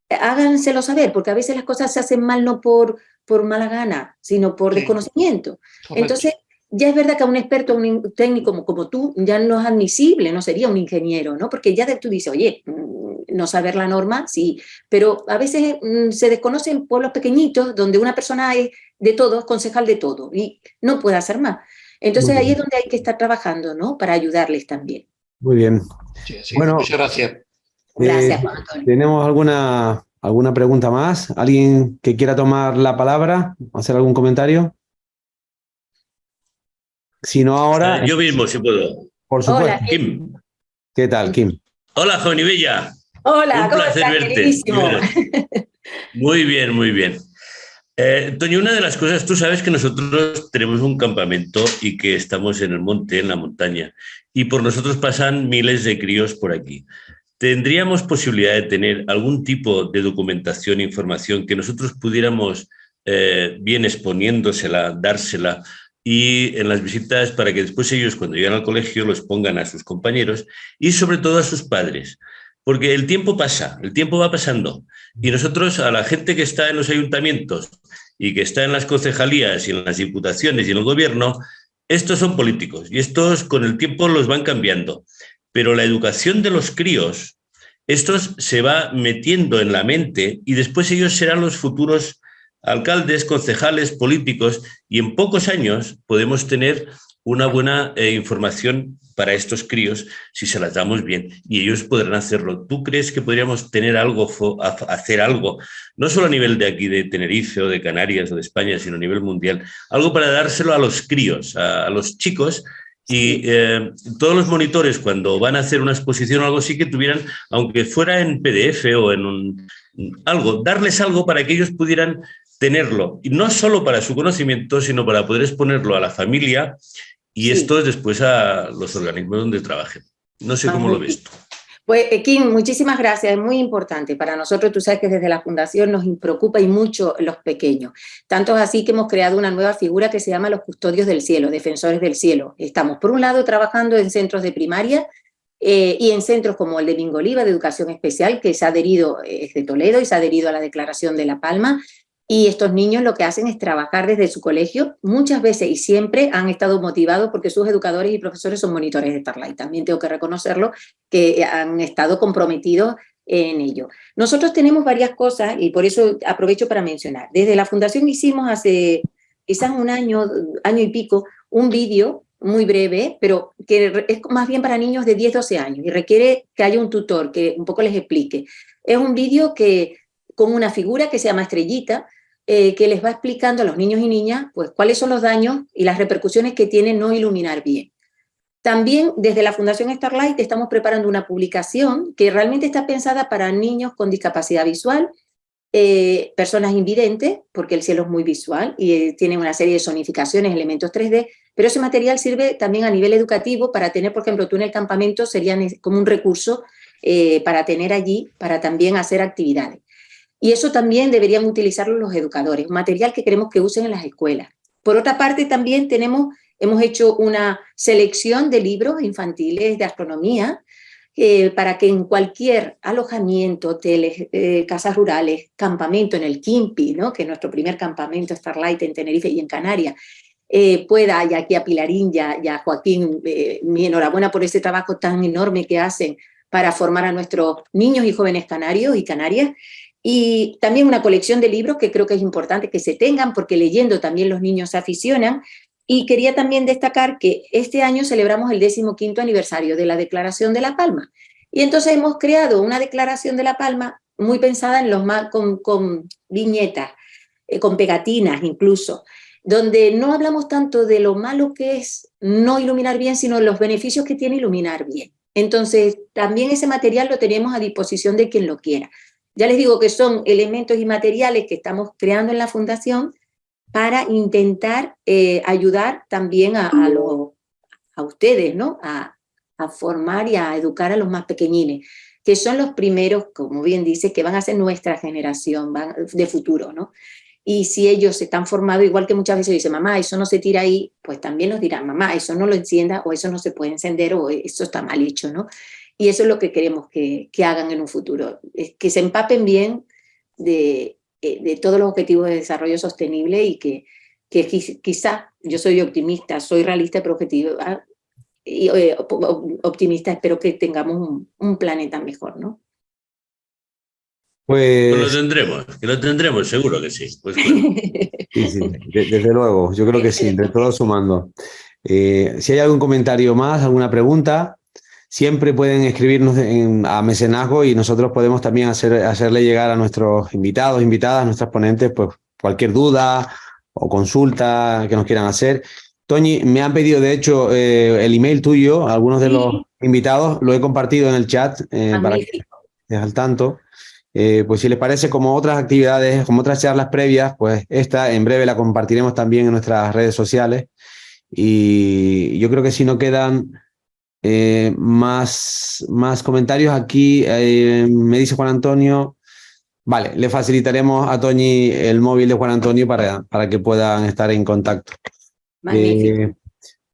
[SPEAKER 2] háganselo saber, porque a veces las cosas se hacen mal no por, por mala gana, sino por desconocimiento. Entonces, ya es verdad que a un experto, un técnico como, como, tú, ya no es admisible, no sería un ingeniero, ¿no? Porque ya tú dices, oye, mm, no saber la norma, sí, pero a veces mm, se desconocen pueblos pequeñitos donde una persona es de todo, concejal de todo, y no puede hacer más. Entonces ahí es donde hay que estar trabajando, ¿no? Para ayudarles también.
[SPEAKER 1] Muy bien.
[SPEAKER 4] bueno, muchas gracias.
[SPEAKER 2] Gracias,
[SPEAKER 1] eh, ¿Tenemos alguna, alguna pregunta más? ¿Alguien que quiera tomar la palabra? ¿Hacer algún comentario? Si no ahora...
[SPEAKER 5] Yo mismo, si puedo.
[SPEAKER 1] Por supuesto. Hola, Kim. ¿Qué tal, Kim?
[SPEAKER 5] Hola, joven y bella.
[SPEAKER 2] Hola, Un placer verte.
[SPEAKER 5] Muy bien, muy bien. Eh, Toño, una de las cosas, tú sabes que nosotros tenemos un campamento y que estamos en el monte, en la montaña, y por nosotros pasan miles de críos por aquí. ¿Tendríamos posibilidad de tener algún tipo de documentación, información que nosotros pudiéramos, eh, bien exponiéndosela, dársela, y en las visitas para que después ellos cuando lleguen al colegio los pongan a sus compañeros y sobre todo a sus padres? Porque el tiempo pasa, el tiempo va pasando y nosotros a la gente que está en los ayuntamientos y que está en las concejalías y en las diputaciones y en el gobierno, estos son políticos y estos con el tiempo los van cambiando pero la educación de los críos, estos se va metiendo en la mente y después ellos serán los futuros alcaldes, concejales, políticos y en pocos años podemos tener una buena eh, información para estos críos si se las damos bien y ellos podrán hacerlo. ¿Tú crees que podríamos tener algo, hacer algo, no solo a nivel de aquí de Tenerife o de Canarias o de España, sino a nivel mundial, algo para dárselo a los críos, a los chicos y eh, todos los monitores cuando van a hacer una exposición o algo así que tuvieran, aunque fuera en PDF o en un, algo, darles algo para que ellos pudieran tenerlo, y no solo para su conocimiento, sino para poder exponerlo a la familia y esto es después a los organismos donde trabajen. No sé cómo lo ves tú.
[SPEAKER 2] Pues, eh, Kim, muchísimas gracias, es muy importante. Para nosotros, tú sabes que desde la Fundación nos preocupa y mucho los pequeños. Tanto es así que hemos creado una nueva figura que se llama los custodios del cielo, defensores del cielo. Estamos, por un lado, trabajando en centros de primaria eh, y en centros como el de Bingoliva, de Educación Especial, que se ha adherido, eh, es de Toledo y se ha adherido a la Declaración de La Palma, y estos niños lo que hacen es trabajar desde su colegio, muchas veces y siempre han estado motivados porque sus educadores y profesores son monitores de Starlight. También tengo que reconocerlo, que han estado comprometidos en ello. Nosotros tenemos varias cosas y por eso aprovecho para mencionar. Desde la Fundación hicimos hace quizás un año, año y pico, un vídeo muy breve, pero que es más bien para niños de 10, 12 años y requiere que haya un tutor que un poco les explique. Es un vídeo que con una figura que se llama Estrellita, eh, que les va explicando a los niños y niñas pues, cuáles son los daños y las repercusiones que tiene no iluminar bien. También desde la Fundación Starlight estamos preparando una publicación que realmente está pensada para niños con discapacidad visual, eh, personas invidentes, porque el cielo es muy visual y eh, tiene una serie de sonificaciones, elementos 3D, pero ese material sirve también a nivel educativo para tener, por ejemplo, tú en el campamento serían como un recurso para tener allí, para también hacer actividades. Y eso también deberían utilizarlo los educadores, material que queremos que usen en las escuelas. Por otra parte, también tenemos, hemos hecho una selección de libros infantiles de astronomía eh, para que en cualquier alojamiento, hoteles, eh, casas rurales, campamento en el Kimpi, ¿no? que es nuestro primer campamento Starlight en Tenerife y en Canarias, eh, pueda, y aquí a Pilarín y a, Joaquín, eh, mi enhorabuena por ese trabajo tan enorme que hacen para formar a nuestros niños y jóvenes canarios y canarias, y también una colección de libros que creo que es importante que se tengan, porque leyendo también los niños se aficionan, y quería también destacar que este año celebramos el 15 aniversario de la Declaración de La Palma, y entonces hemos creado una Declaración de La Palma muy pensada en los más, con, con viñetas, eh, con pegatinas incluso, donde no hablamos tanto de lo malo que es no iluminar bien, sino los beneficios que tiene iluminar bien. Entonces, también ese material lo tenemos a disposición de quien lo quiera. Ya les digo que son elementos y materiales que estamos creando en la Fundación para intentar eh, ayudar también a, a, ustedes, ¿no? A, formar y a educar a los más pequeñines que son los primeros, como bien dice, que van a ser nuestra generación de futuro, ¿no? Y si ellos están formados, igual que muchas veces dicen, mamá, eso no se tira ahí, pues también nos dirán, mamá, eso no lo encienda, o eso no se puede encender, o eso está mal hecho, ¿no? Y eso es lo que queremos que, que hagan en un futuro, que se empapen bien de, eh, de todos los objetivos de desarrollo sostenible y que, que quizá, yo soy optimista, soy realista pero objetiva, y, eh, optimista, espero que tengamos un, planeta mejor, ¿no?
[SPEAKER 5] Pues... lo tendremos, que lo tendremos, seguro que sí. Pues
[SPEAKER 1] sí, sí desde luego, yo creo que sí, de todo sumando. Eh, si hay algún comentario más, alguna pregunta, siempre pueden escribirnos a mecenazgo y nosotros podemos también hacer, hacerle llegar a nuestros invitados, invitadas, nuestras ponentes, pues cualquier duda o consulta que nos quieran hacer. Toñi, me han pedido, de hecho, eh, el email tuyo, algunos de los invitados, lo he compartido en el chat eh, para que estés al tanto. Eh, pues si les parece, como otras actividades, como otras charlas previas, pues esta en breve la compartiremos también en nuestras redes sociales. Y yo creo que si no quedan más, más comentarios aquí, me dice Juan Antonio, vale, le facilitaremos a Toñi el móvil de Juan Antonio para, para que puedan estar en contacto. Eh,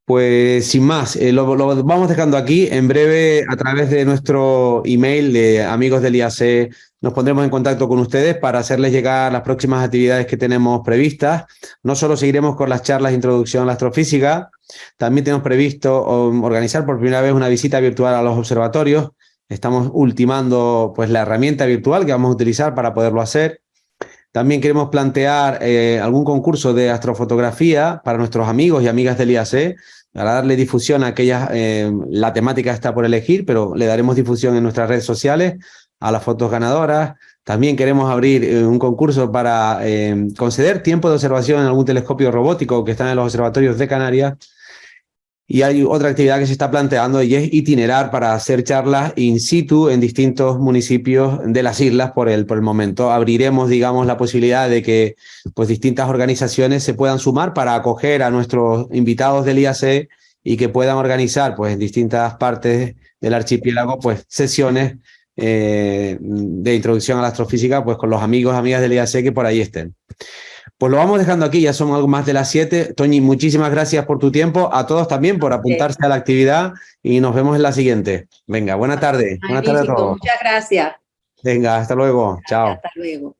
[SPEAKER 1] pues sin más, eh, lo, vamos dejando aquí. En breve, a través de nuestro email de amigos del IAC, nos pondremos en contacto con ustedes para hacerles llegar las próximas actividades que tenemos previstas. No solo seguiremos con las charlas de introducción a la astrofísica, también tenemos previsto organizar por primera vez una visita virtual a los observatorios. Estamos ultimando pues, la herramienta virtual que vamos a utilizar para poderlo hacer. También queremos plantear eh, algún concurso de astrofotografía para nuestros amigos y amigas del IAC, para darle difusión a aquellas, eh, la temática está por elegir, pero le daremos difusión en nuestras redes sociales a las fotos ganadoras. También queremos abrir eh, un concurso para conceder tiempo de observación en algún telescopio robótico que está en los observatorios de Canarias y hay otra actividad que se está planteando y es itinerar para hacer charlas in situ en distintos municipios de las islas por el, por el momento. Abriremos, digamos, la posibilidad de que pues, distintas organizaciones se puedan sumar para acoger a nuestros invitados del IAC y que puedan organizar pues, en distintas partes del archipiélago pues, sesiones eh, de introducción a la astrofísica pues, con los amigos, amigas del IAC que por ahí estén. Pues lo vamos dejando aquí, ya son algo más de las 7. Toñi, muchísimas gracias por tu tiempo, a todos también por apuntarse a la actividad y nos vemos en la siguiente. Venga, buena tarde. Buenas tardes a todos.
[SPEAKER 2] Muchas gracias.
[SPEAKER 1] Venga, hasta luego. Chao.
[SPEAKER 2] Hasta luego.